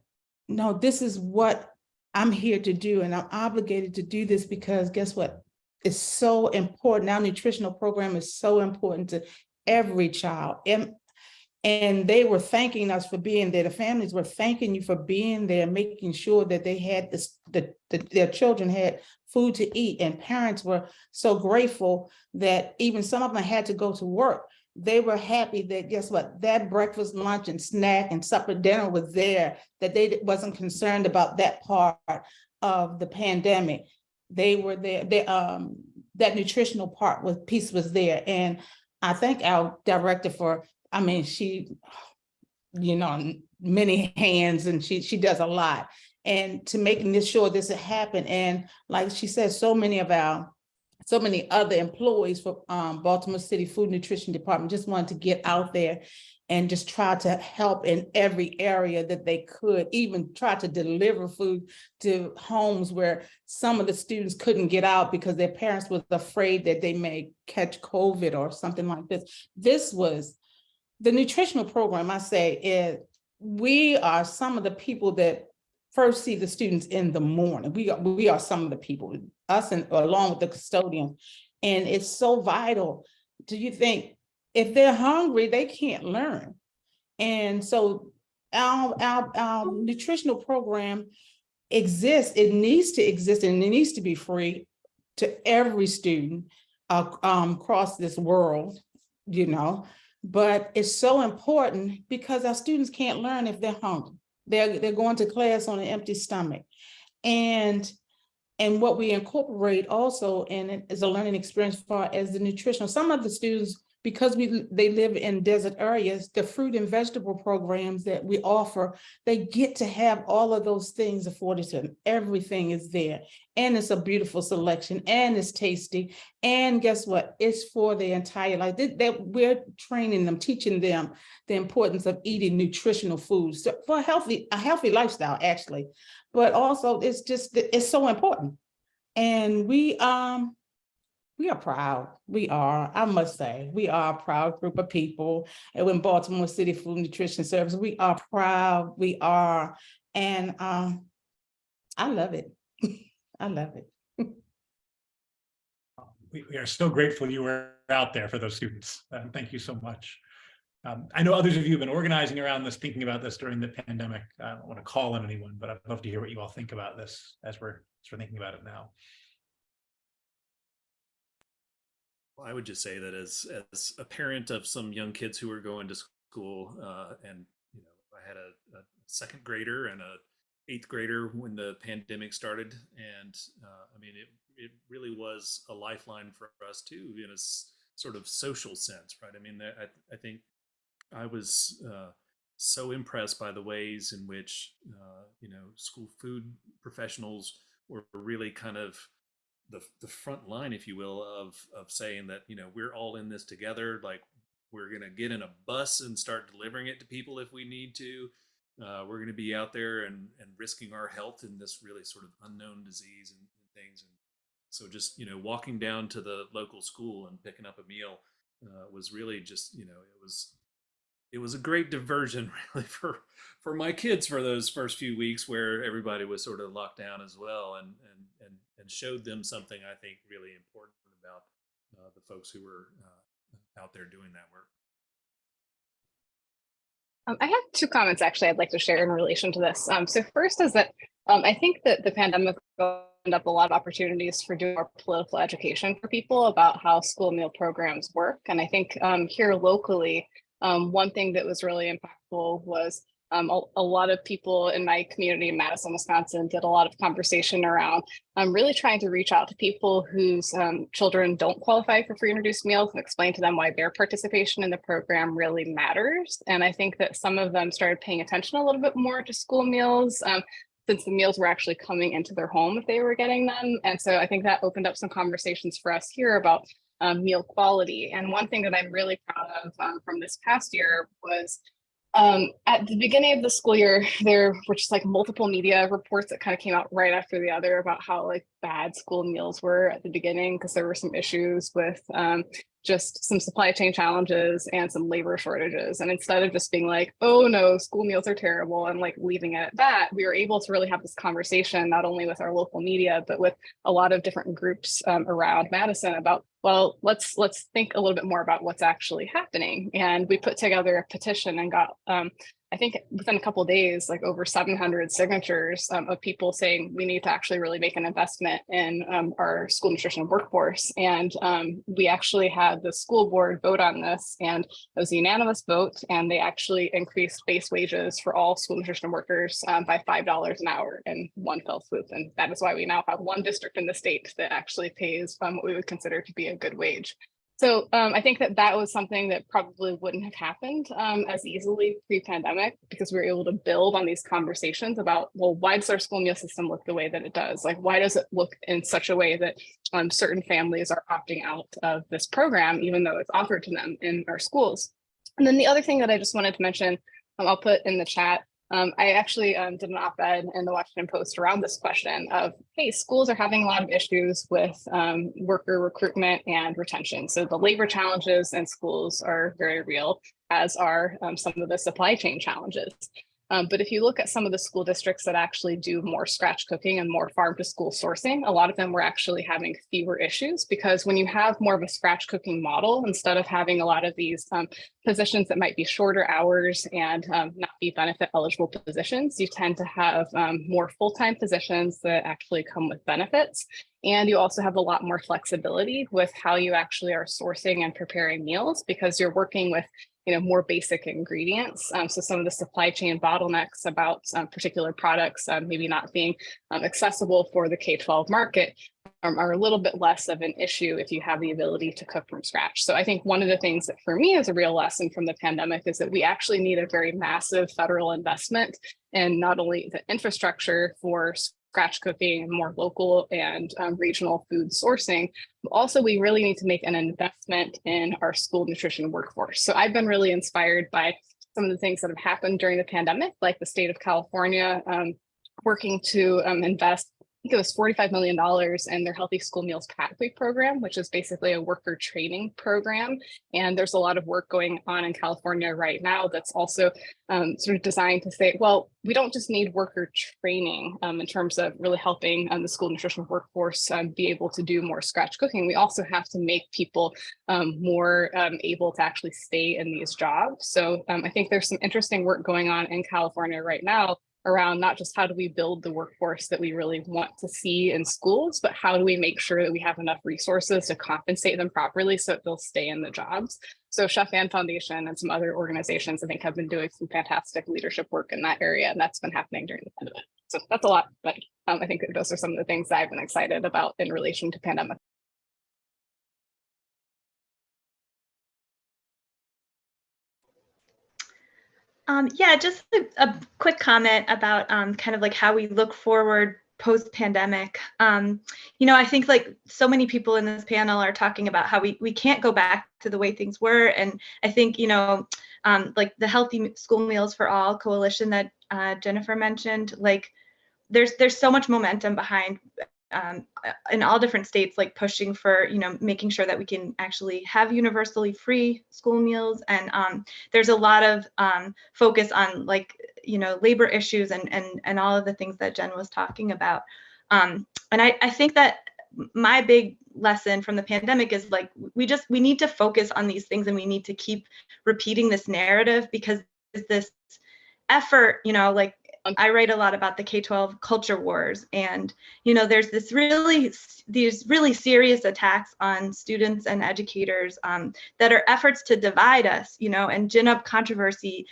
no, this is what I'm here to do. And I'm obligated to do this because guess what? It's so important. Our nutritional program is so important to every child. And they were thanking us for being there. The families were thanking you for being there, making sure that they had this, the, the, their children had food to eat. And parents were so grateful that even some of them had to go to work. They were happy that guess what, that breakfast, lunch and snack and supper dinner was there, that they wasn't concerned about that part of the pandemic they were there, they, um, that nutritional part was piece was there. And I thank our director for, I mean, she, you know, many hands and she, she does a lot. And to making this sure this would happen. And like she said, so many of our, so many other employees for um, Baltimore City Food Nutrition Department just wanted to get out there and just try to help in every area that they could, even try to deliver food to homes where some of the students couldn't get out because their parents was afraid that they may catch COVID or something like this. This was the nutritional program, I say, is we are some of the people that first see the students in the morning. We are, we are some of the people, us and along with the custodian. And it's so vital. Do you think if they're hungry, they can't learn. And so our, our, our nutritional program exists, it needs to exist and it needs to be free to every student uh, um, across this world, you know, but it's so important because our students can't learn if they're hungry. They're, they're going to class on an empty stomach. And and what we incorporate also in it is a learning experience for as the nutritional. Some of the students because we they live in desert areas, the fruit and vegetable programs that we offer, they get to have all of those things afforded to them. Everything is there. And it's a beautiful selection and it's tasty. And guess what? It's for their entire life. That, we're training them, teaching them the importance of eating nutritional foods so for a healthy, a healthy lifestyle, actually. But also it's just, it's so important. And we um we are proud. We are, I must say, we are a proud group of people. And when Baltimore City Food Nutrition Service, we are proud, we are. And um, I love it. I love it. we, we are so grateful you were out there for those students. Uh, thank you so much. Um, I know others of you have been organizing around this, thinking about this during the pandemic. I don't want to call on anyone, but I'd love to hear what you all think about this as we're, as we're thinking about it now. I would just say that as as a parent of some young kids who were going to school, uh, and you know, I had a, a second grader and a eighth grader when the pandemic started, and uh, I mean, it it really was a lifeline for us too, in a sort of social sense, right? I mean, I I think I was uh, so impressed by the ways in which uh, you know school food professionals were really kind of the the front line, if you will, of of saying that you know we're all in this together. Like we're gonna get in a bus and start delivering it to people if we need to. Uh, we're gonna be out there and and risking our health in this really sort of unknown disease and, and things. And so just you know walking down to the local school and picking up a meal uh, was really just you know it was it was a great diversion really for for my kids for those first few weeks where everybody was sort of locked down as well and and and, and showed them something i think really important about uh, the folks who were uh, out there doing that work Um, I have two comments actually I'd like to share in relation to this. Um, so first is that um, I think that the pandemic opened up a lot of opportunities for doing more political education for people about how school meal programs work. And I think um, here locally, um, one thing that was really impactful was um, a, a lot of people in my community in Madison, Wisconsin did a lot of conversation around um, really trying to reach out to people whose um, children don't qualify for free and reduced meals and explain to them why their participation in the program really matters. And I think that some of them started paying attention a little bit more to school meals um, since the meals were actually coming into their home if they were getting them. And so I think that opened up some conversations for us here about um, meal quality. And one thing that I'm really proud of um, from this past year was um, at the beginning of the school year, there were just like multiple media reports that kind of came out right after the other about how like bad school meals were at the beginning because there were some issues with um, just some supply chain challenges and some labor shortages. And instead of just being like, oh no, school meals are terrible and like leaving it at that, we were able to really have this conversation, not only with our local media, but with a lot of different groups um, around Madison about, well, let's let's think a little bit more about what's actually happening. And we put together a petition and got um, I think within a couple days, like over 700 signatures um, of people saying we need to actually really make an investment in um, our school nutrition workforce. And um, we actually had the school board vote on this and it was a unanimous vote and they actually increased base wages for all school nutrition workers um, by $5 an hour in one fell swoop. And that is why we now have one district in the state that actually pays um, what we would consider to be a good wage. So um, I think that that was something that probably wouldn't have happened um, as easily pre-pandemic because we were able to build on these conversations about, well, why does our school meal system look the way that it does? Like, why does it look in such a way that um, certain families are opting out of this program, even though it's offered to them in our schools? And then the other thing that I just wanted to mention, um, I'll put in the chat, um, I actually um, did an op-ed in the Washington Post around this question of, hey, schools are having a lot of issues with um, worker recruitment and retention. So the labor challenges in schools are very real, as are um, some of the supply chain challenges. Um, but if you look at some of the school districts that actually do more scratch cooking and more farm to school sourcing, a lot of them were actually having fewer issues because when you have more of a scratch cooking model, instead of having a lot of these um, positions that might be shorter hours and um, not be benefit eligible positions, you tend to have um, more full-time positions that actually come with benefits. And you also have a lot more flexibility with how you actually are sourcing and preparing meals because you're working with you know, more basic ingredients. Um, so some of the supply chain bottlenecks about um, particular products um, maybe not being um, accessible for the K-12 market um, are a little bit less of an issue if you have the ability to cook from scratch. So I think one of the things that for me is a real lesson from the pandemic is that we actually need a very massive federal investment in not only the infrastructure for scratch cooking and more local and um, regional food sourcing. Also, we really need to make an investment in our school nutrition workforce. So I've been really inspired by some of the things that have happened during the pandemic, like the state of California um, working to um, invest think it was $45 million in their Healthy School Meals Pathway Program, which is basically a worker training program. And there's a lot of work going on in California right now that's also um, sort of designed to say, well, we don't just need worker training um, in terms of really helping um, the school nutrition workforce um, be able to do more scratch cooking. We also have to make people um, more um, able to actually stay in these jobs. So I think there's some interesting work going on in California right now around not just how do we build the workforce that we really want to see in schools, but how do we make sure that we have enough resources to compensate them properly so that they'll stay in the jobs. So Chef Ann Foundation and some other organizations I think have been doing some fantastic leadership work in that area and that's been happening during the pandemic. So that's a lot, but um, I think those are some of the things that I've been excited about in relation to pandemic. Um, yeah, just a, a, quick comment about um, kind of like how we look forward post pandemic. Um, you know, I think like so many people in this panel are talking about how we, we can't go back to the way things were. And I think, you know, um, like the Healthy School Meals for All coalition that uh, Jennifer mentioned, like there's there's so much momentum behind um, in all different states, like pushing for, you know, making sure that we can actually have universally free school meals. And um, there's a lot of um, focus on like, you know, labor issues and, and, and all of the things that Jen was talking about. Um, and I, I think that my big lesson from the pandemic is like, we just, we need to focus on these things and we need to keep repeating this narrative because this effort, you know, like I write a lot about the K-12 culture wars and you know there's this really these really serious attacks on students and educators um, that are efforts to divide us you know and gin up controversy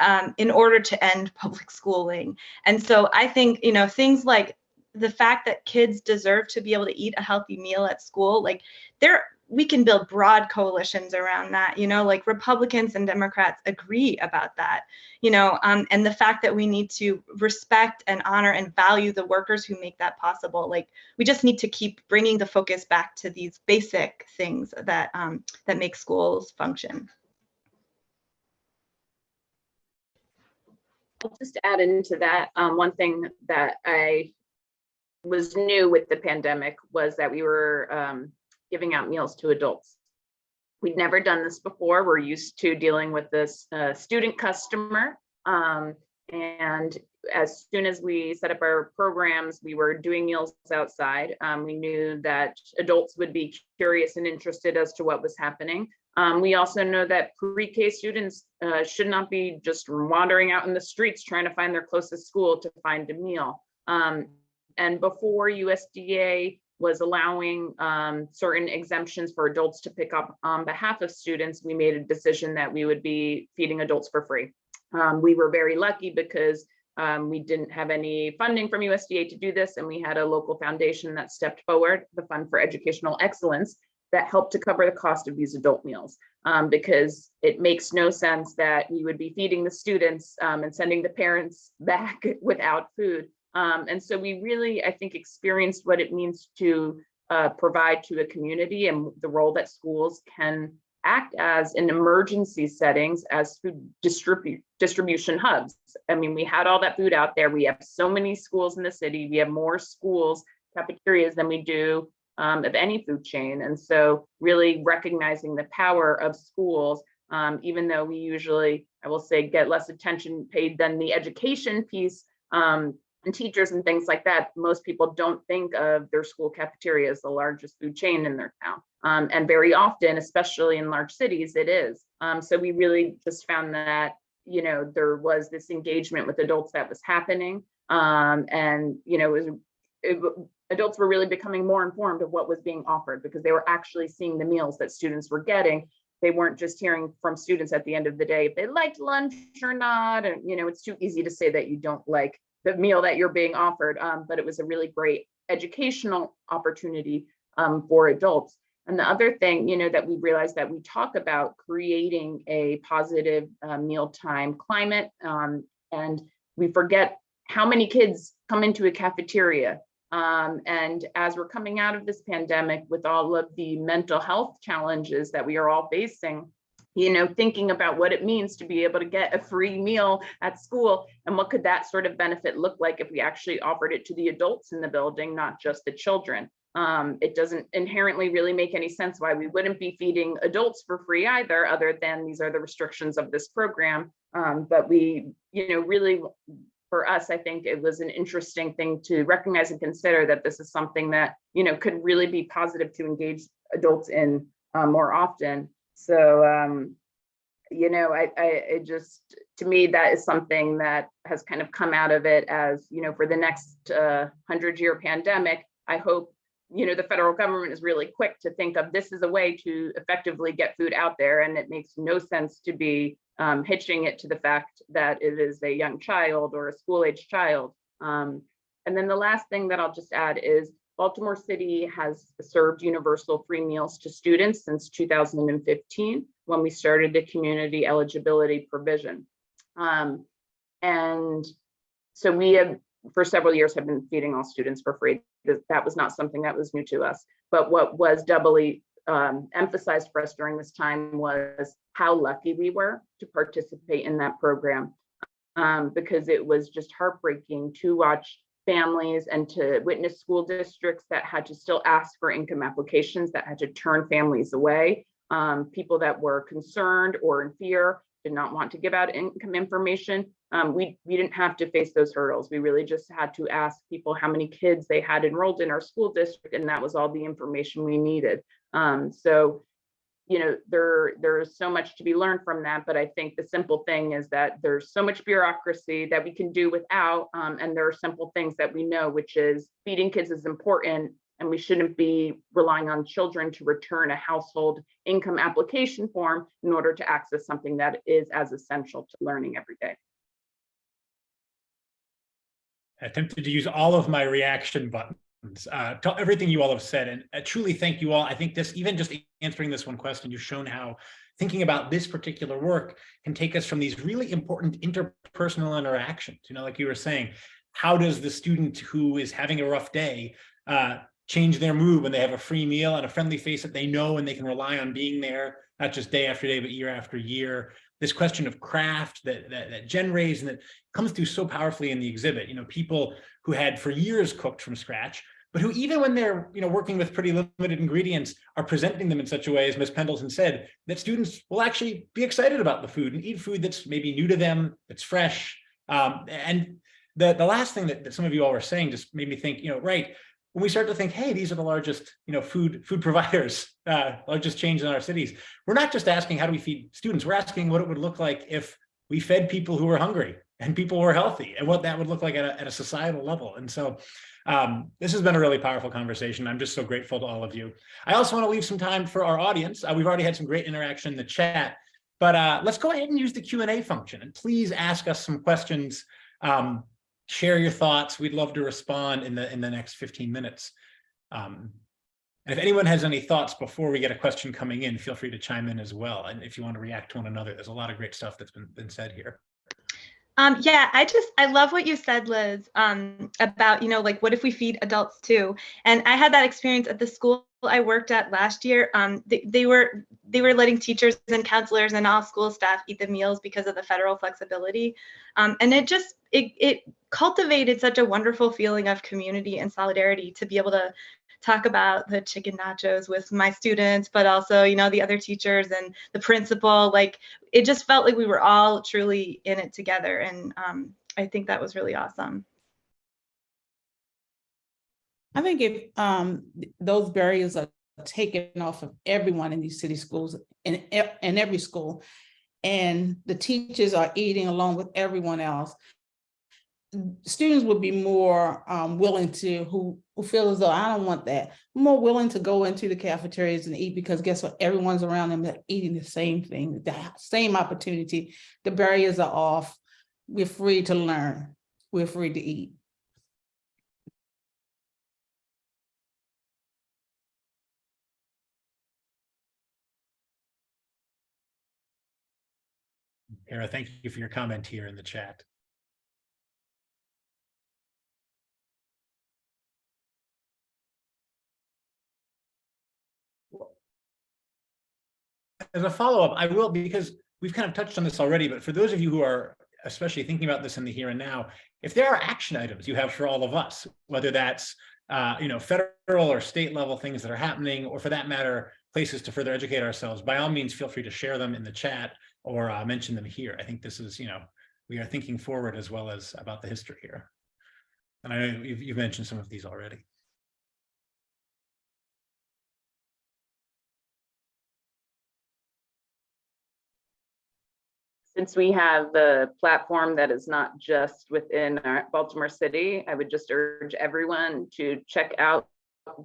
um, in order to end public schooling. And so I think you know things like the fact that kids deserve to be able to eat a healthy meal at school like there we can build broad coalitions around that you know like republicans and democrats agree about that you know um, and the fact that we need to respect and honor and value the workers who make that possible like we just need to keep bringing the focus back to these basic things that um, that make schools function. I'll just add into that um, one thing that I was new with the pandemic was that we were um, giving out meals to adults. We'd never done this before. We're used to dealing with this uh, student customer. Um, and as soon as we set up our programs, we were doing meals outside. Um, we knew that adults would be curious and interested as to what was happening. Um, we also know that pre-K students uh, should not be just wandering out in the streets trying to find their closest school to find a meal. Um, and before USDA was allowing um, certain exemptions for adults to pick up on behalf of students, we made a decision that we would be feeding adults for free. Um, we were very lucky because um, we didn't have any funding from USDA to do this, and we had a local foundation that stepped forward, the Fund for Educational Excellence, that helped to cover the cost of these adult meals um, because it makes no sense that we would be feeding the students um, and sending the parents back without food. Um, and so we really, I think, experienced what it means to uh, provide to a community and the role that schools can act as in emergency settings as food distribute distribution hubs. I mean, we had all that food out there. We have so many schools in the city. We have more schools, cafeterias than we do um, of any food chain. And so really recognizing the power of schools, um, even though we usually, I will say, get less attention paid than the education piece, um, and teachers and things like that, most people don't think of their school cafeteria as the largest food chain in their town. Um, and very often, especially in large cities, it is. Um, so we really just found that, you know, there was this engagement with adults that was happening. Um, and, you know, it was, it, adults were really becoming more informed of what was being offered because they were actually seeing the meals that students were getting they weren't just hearing from students at the end of the day if they liked lunch or not and you know it's too easy to say that you don't like the meal that you're being offered, um, but it was a really great educational opportunity um, for adults. And the other thing, you know, that we realized that we talk about creating a positive uh, mealtime climate, um, and we forget how many kids come into a cafeteria. Um, and as we're coming out of this pandemic with all of the mental health challenges that we are all facing, you know, thinking about what it means to be able to get a free meal at school and what could that sort of benefit look like if we actually offered it to the adults in the building, not just the children. Um, it doesn't inherently really make any sense why we wouldn't be feeding adults for free either, other than these are the restrictions of this program. Um, but we, you know, really for us, I think it was an interesting thing to recognize and consider that this is something that, you know, could really be positive to engage adults in uh, more often. So, um, you know, I, I, just, to me, that is something that has kind of come out of it as, you know, for the next uh, hundred year pandemic, I hope, you know, the federal government is really quick to think of this as a way to effectively get food out there. And it makes no sense to be um, hitching it to the fact that it is a young child or a school age child. Um, and then the last thing that I'll just add is Baltimore City has served universal free meals to students since 2015 when we started the community eligibility provision. Um, and so we have, for several years, have been feeding all students for free. That, was not something that was new to us. But what was doubly um, emphasized for us during this time was how lucky we were to participate in that program. Um, because it was just heartbreaking to watch families and to witness school districts that had to still ask for income applications that had to turn families away. Um, people that were concerned or in fear did not want to give out income information. Um, we, we didn't have to face those hurdles. We really just had to ask people how many kids they had enrolled in our school district, and that was all the information we needed. Um, so you know, there there's so much to be learned from that. But I think the simple thing is that there's so much bureaucracy that we can do without. Um, and there are simple things that we know, which is feeding kids is important. And we shouldn't be relying on children to return a household income application form in order to access something that is as essential to learning every day. I attempted to use all of my reaction buttons uh, everything you all have said. And I truly thank you all. I think this, even just answering this one question, you've shown how thinking about this particular work can take us from these really important interpersonal interactions. You know, like you were saying, how does the student who is having a rough day uh, change their mood when they have a free meal and a friendly face that they know and they can rely on being there, not just day after day, but year after year. This question of craft that, that, that Jen raised and that comes through so powerfully in the exhibit, you know, people who had for years cooked from scratch but who even when they're you know working with pretty limited ingredients are presenting them in such a way as Ms. Pendleton said that students will actually be excited about the food and eat food that's maybe new to them that's fresh um, and the the last thing that, that some of you all were saying just made me think you know right when we start to think hey these are the largest you know food food providers uh, largest change in our cities we're not just asking how do we feed students we're asking what it would look like if we fed people who were hungry and people were healthy and what that would look like at a, at a societal level and so um, this has been a really powerful conversation. I'm just so grateful to all of you. I also want to leave some time for our audience. Uh, we've already had some great interaction in the chat, but uh, let's go ahead and use the Q&A function and please ask us some questions. Um, share your thoughts. We'd love to respond in the in the next 15 minutes. Um, and if anyone has any thoughts before we get a question coming in, feel free to chime in as well. And if you want to react to one another, there's a lot of great stuff that's been, been said here. Um, yeah, I just I love what you said, Liz, um, about you know like what if we feed adults too? And I had that experience at the school I worked at last year. Um, they, they were they were letting teachers and counselors and all school staff eat the meals because of the federal flexibility, um, and it just it it cultivated such a wonderful feeling of community and solidarity to be able to talk about the chicken nachos with my students, but also, you know, the other teachers and the principal. Like it just felt like we were all truly in it together. And um, I think that was really awesome. I think if um, those barriers are taken off of everyone in these city schools in, in every school, and the teachers are eating along with everyone else, students would be more um, willing to, who, who feel as though I don't want that, more willing to go into the cafeterias and eat because guess what? Everyone's around them that eating the same thing, the same opportunity. The barriers are off. We're free to learn. We're free to eat. Kara, thank you for your comment here in the chat. As a follow-up, I will, because we've kind of touched on this already, but for those of you who are especially thinking about this in the here and now, if there are action items you have for all of us, whether that's uh, you know, federal or state level things that are happening, or for that matter, places to further educate ourselves, by all means, feel free to share them in the chat or uh, mention them here. I think this is, you know, we are thinking forward as well as about the history here. And I know you've, you've mentioned some of these already. Since we have the platform that is not just within our Baltimore City, I would just urge everyone to check out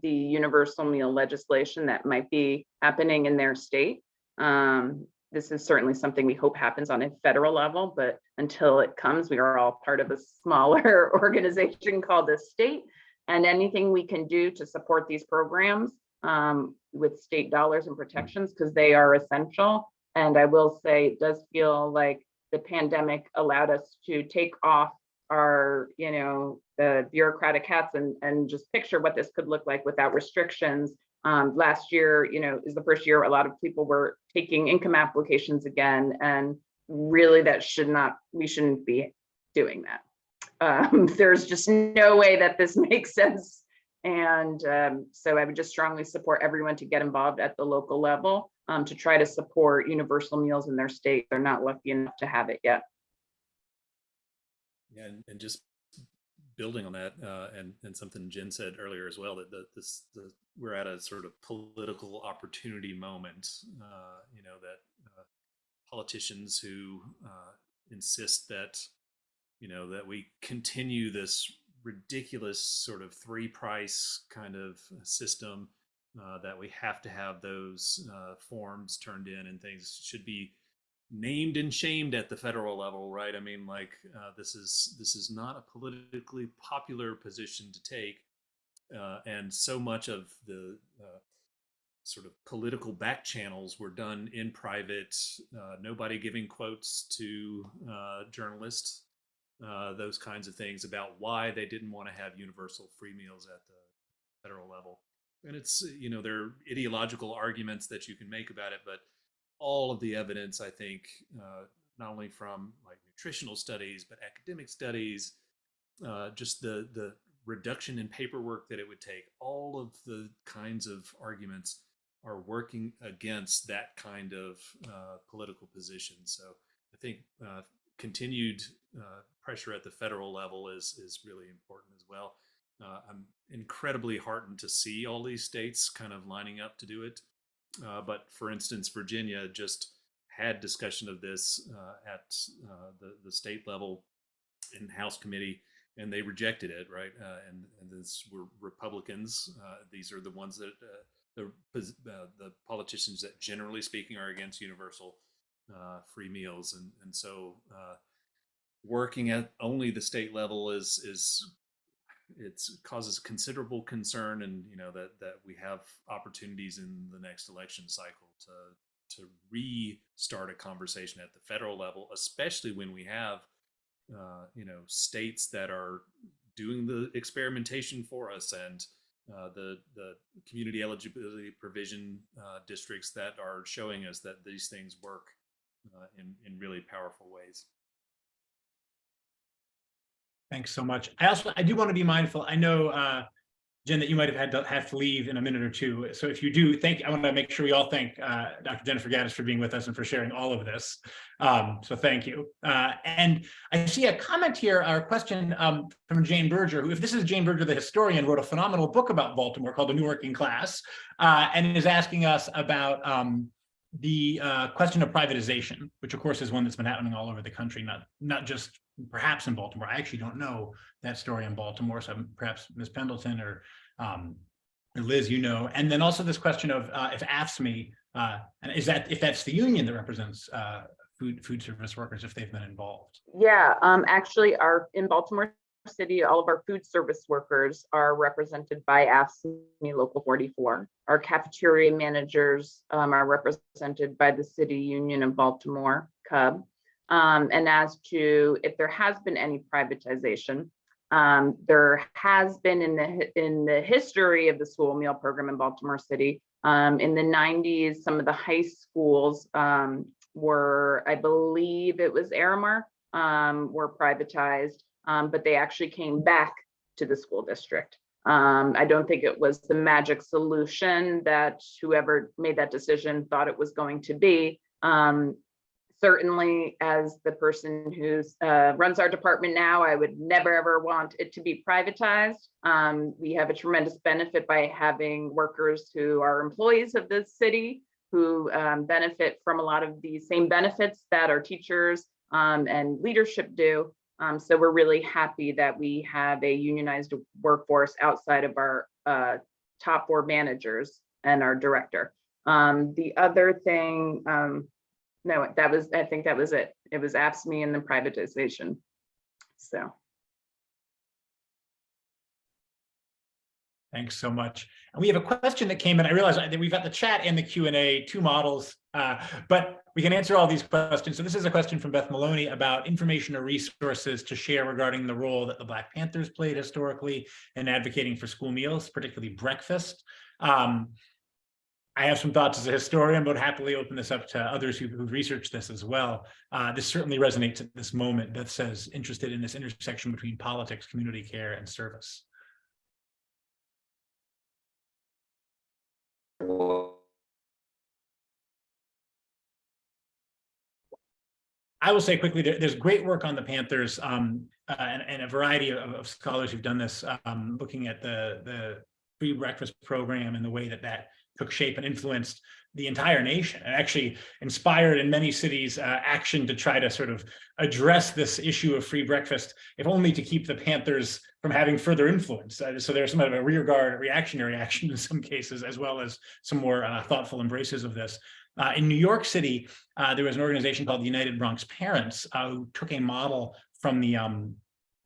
the universal meal legislation that might be happening in their state. Um, this is certainly something we hope happens on a federal level, but until it comes, we are all part of a smaller organization called the state. And anything we can do to support these programs um, with state dollars and protections, because they are essential, and I will say, it does feel like the pandemic allowed us to take off our, you know, the bureaucratic hats and, and just picture what this could look like without restrictions. Um, last year, you know, is the first year a lot of people were taking income applications again. And really that should not, we shouldn't be doing that. Um, there's just no way that this makes sense. And um, so I would just strongly support everyone to get involved at the local level um, to try to support universal meals in their state. They're not lucky enough to have it yet. Yeah, and, and just building on that, uh, and and something Jen said earlier as well, that the, this the, we're at a sort of political opportunity moment. Uh, you know that uh, politicians who uh, insist that you know that we continue this ridiculous sort of three price kind of system uh, that we have to have those uh, forms turned in and things should be named and shamed at the federal level, right? I mean, like uh, this is this is not a politically popular position to take, uh, and so much of the uh, sort of political back channels were done in private. Uh, nobody giving quotes to journalists, those kinds of things about why they didn't want to have universal free meals at the federal level. And it's you know there are ideological arguments that you can make about it but all of the evidence i think uh, not only from like nutritional studies but academic studies uh, just the the reduction in paperwork that it would take all of the kinds of arguments are working against that kind of uh, political position. So i think uh, continued uh, pressure at the federal level is is really important as well uh, I'm incredibly heartened to see all these states kind of lining up to do it. Uh, but for instance, Virginia just had discussion of this uh, at uh, the, the state level in House committee, and they rejected it, right? Uh, and, and this were Republicans. These are the ones that the the politicians that generally speaking are against universal free meals, and and so working at only the state level is is it causes considerable concern and you know that that we have opportunities in the next election cycle to to restart a conversation at the federal level especially when we have uh, you know states that are doing the experimentation for us and uh, the the community eligibility provision uh, districts that are showing us that these things work uh, in in really powerful ways Thanks so much. I also, I do want to be mindful. I know, uh, Jen, that you might have had to have to leave in a minute or two. So if you do, thank, I want to make sure we all thank uh, Dr. Jennifer Gaddis for being with us and for sharing all of this. Um, so thank you. Uh, and I see a comment here, or a question um, from Jane Berger, who, if this is Jane Berger, the historian, wrote a phenomenal book about Baltimore called The New Working Class, uh, and is asking us about um, the uh, question of privatization, which of course is one that's been happening all over the country, not not just perhaps in Baltimore. I actually don't know that story in Baltimore, so perhaps Ms. Pendleton or, um, or Liz, you know. And then also this question of uh, if AFSCME, uh, and is that if that's the union that represents uh, food food service workers, if they've been involved? Yeah, um, actually, our in Baltimore City, all of our food service workers are represented by AFSCME Local 44. Our cafeteria managers um, are represented by the City Union of Baltimore, CUB. Um, and as to if there has been any privatization, um, there has been in the in the history of the school meal program in Baltimore City, Um, in the nineties, some of the high schools, um, were, I believe it was Aramark, um, were privatized, um, but they actually came back to the school district. Um, I don't think it was the magic solution that whoever made that decision thought it was going to be. Um, certainly as the person who uh, runs our department now, I would never ever want it to be privatized. Um, we have a tremendous benefit by having workers who are employees of this city who um, benefit from a lot of the same benefits that our teachers um, and leadership do. Um, so we're really happy that we have a unionized workforce outside of our uh, top four managers and our director. Um, the other thing, um, no, that was, I think that was it. It was AFSCME and the privatization. So. Thanks so much. And we have a question that came in. I realize that we've got the chat and the Q and A, two models, uh, but we can answer all these questions. So this is a question from Beth Maloney about information or resources to share regarding the role that the Black Panthers played historically in advocating for school meals, particularly breakfast. Um, I have some thoughts as a historian, but happily open this up to others who, who've researched this as well. Uh, this certainly resonates at this moment. Beth says interested in this intersection between politics, community care, and service. I will say quickly, there, there's great work on the Panthers um, uh, and, and, a variety of, of, scholars who've done this, um, looking at the, the free breakfast program and the way that that took shape and influenced the entire nation and actually inspired in many cities uh, action to try to sort of address this issue of free breakfast, if only to keep the Panthers from having further influence. Uh, so there's some of a rearguard reactionary action in some cases, as well as some more uh, thoughtful embraces of this. Uh, in New York City, uh, there was an organization called the United Bronx Parents uh, who took a model from the um,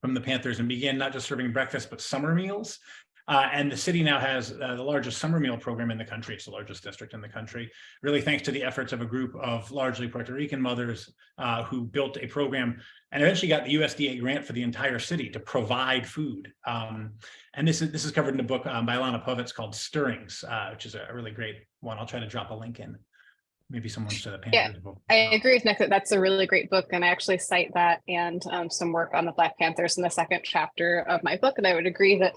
from the Panthers and began not just serving breakfast, but summer meals. Uh, and the city now has uh, the largest summer meal program in the country. It's the largest district in the country, really thanks to the efforts of a group of largely Puerto Rican mothers uh, who built a program and eventually got the USDA grant for the entire city to provide food. Um, and this is this is covered in a book um, by Ilana Povitz called Stirrings, uh, which is a really great one. I'll try to drop a link in. Maybe someone should have yeah, book. I agree with Nick that that's a really great book. And I actually cite that and um, some work on the Black Panthers in the second chapter of my book. And I would agree that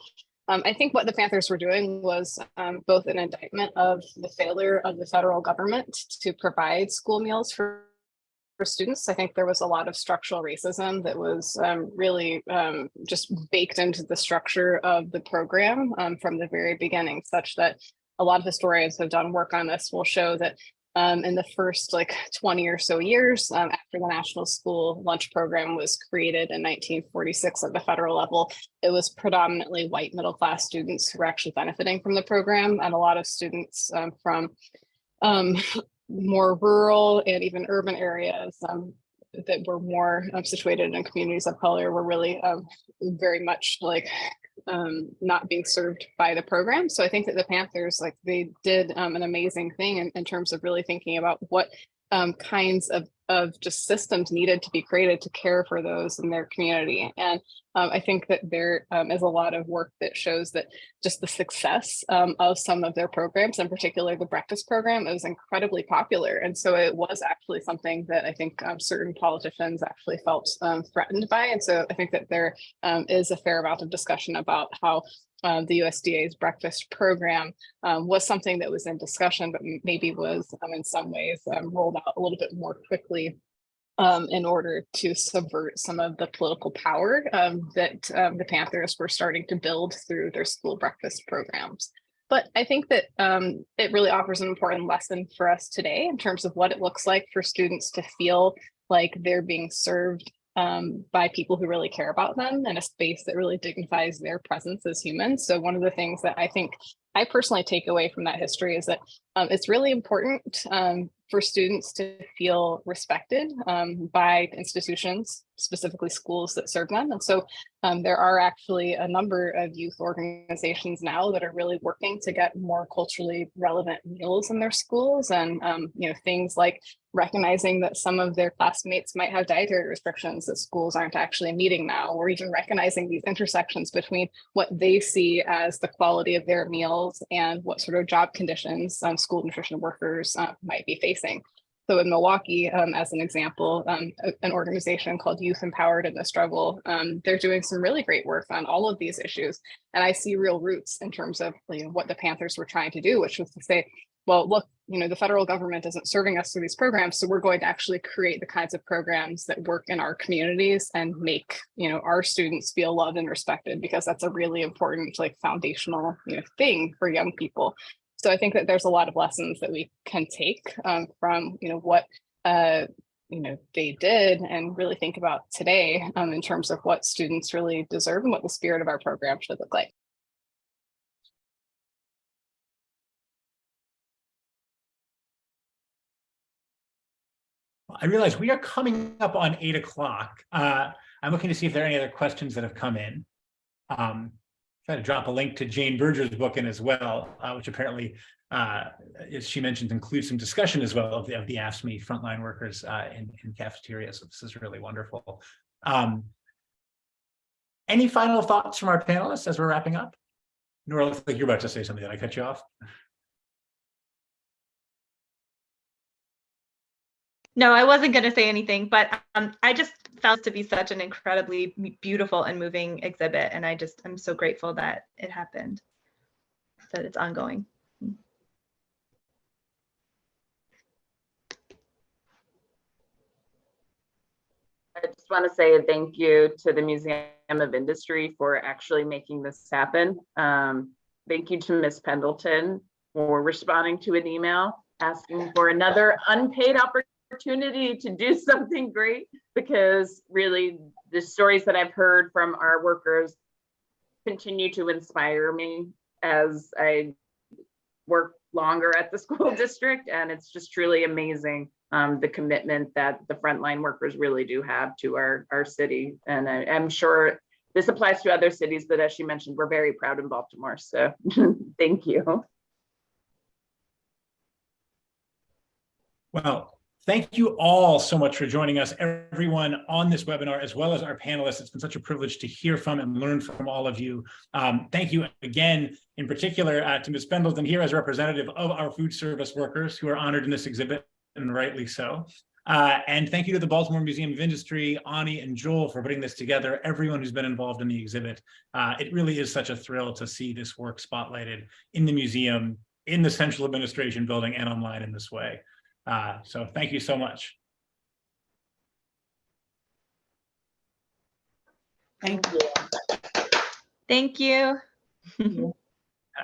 um, I think what the Panthers were doing was um, both an indictment of the failure of the federal government to provide school meals for, for students. I think there was a lot of structural racism that was um, really um, just baked into the structure of the program um, from the very beginning, such that a lot of historians have done work on this will show that um, in the first like 20 or so years um, after the National School Lunch Program was created in 1946 at the federal level, it was predominantly white middle class students who were actually benefiting from the program and a lot of students um, from um, more rural and even urban areas um, that were more um, situated in communities of color were really very much like um, not being served by the program. So I think that the Panthers, like they did um, an amazing thing in, in, terms of really thinking about what um, kinds of, of just systems needed to be created to care for those in their community. And um, I think that there um, is a lot of work that shows that just the success um, of some of their programs, in particular the breakfast program, is incredibly popular. And so it was actually something that I think um, certain politicians actually felt um, threatened by. And so I think that there is a fair amount of discussion about how uh, the USDA's breakfast program um, was something that was in discussion, but maybe was um, in some ways um, rolled out a little bit more quickly um, in order to subvert some of the political power um, that um, the Panthers were starting to build through their school breakfast programs. But I think that um, it really offers an important lesson for us today in terms of what it looks like for students to feel like they're being served um, by people who really care about them and a space that really dignifies their presence as humans. So one of the things that I think I personally take away from that history is that um, it's really important um, for students to feel respected um, by institutions, specifically schools that serve them. And so um, there are actually a number of youth organizations now that are really working to get more culturally relevant meals in their schools and um, you know things like recognizing that some of their classmates might have dietary restrictions that schools aren't actually meeting now, or even recognizing these intersections between what they see as the quality of their meals meals and what sort of job conditions um, school nutrition workers uh, might be facing. So in Milwaukee, um, as an example, um, a- an organization called Youth Empowered in the Struggle, um, they're doing some really great work on all of these issues. And I see real roots in terms of you know, what the Panthers were trying to do, which was to say, well, look, you know, the federal government isn't serving us through these programs, so we're going to actually create the kinds of programs that work in our communities and make, you know, our students feel loved and respected because that's a really important, like foundational, you know, thing for young people. So I think that there's a lot of lessons that we can take um, from, you know, what, uh, you know, they did and really think about today um, in terms of what students really deserve and what the spirit of our program should look like. I realize we are coming up on eight o'clock. Uh, I'm looking to see if there are any other questions that have come in. Um, try to drop a link to Jane Berger's book in as well, uh, which apparently, uh, as she mentioned, includes some discussion as well of the, of the frontline workers uh, in, in cafeterias. So this is really wonderful. Um, any final thoughts from our panelists as we're wrapping up? Nora, looks like you're about to say something. Did I cut you off? No, I wasn't going to say anything, but um, I just it to be such an incredibly beautiful and moving exhibit. And I just, I'm so grateful that it happened, that it's ongoing. I just want to say a thank you to the Museum of Industry for actually making this happen. Um, thank you to Ms. Pendleton for responding to an email asking for another unpaid opportunity to do something great because really the stories that I've heard from our workers continue to inspire me as I work longer at the school district and it's just truly amazing um, the commitment that the frontline workers really do have to our, our city. And I, I'm sure this applies to other cities, but as she mentioned, we're very proud in Baltimore. So thank you. Well, thank you all so much for joining us, everyone on this webinar, as well as our panelists. It's been such a privilege to hear from and learn from all of you. Um, thank you again, in particular, uh, to Ms. Pendleton here as representative of our food service workers who are honored in this exhibit, and rightly so. Uh, and thank you to the Baltimore Museum of Industry, Ani and Joel for putting this together, everyone who's been involved in the exhibit. Uh, it really is such a thrill to see this work spotlighted in the museum, in the central administration building and online in this way. Uh, so thank you so much. Thank you. Thank you.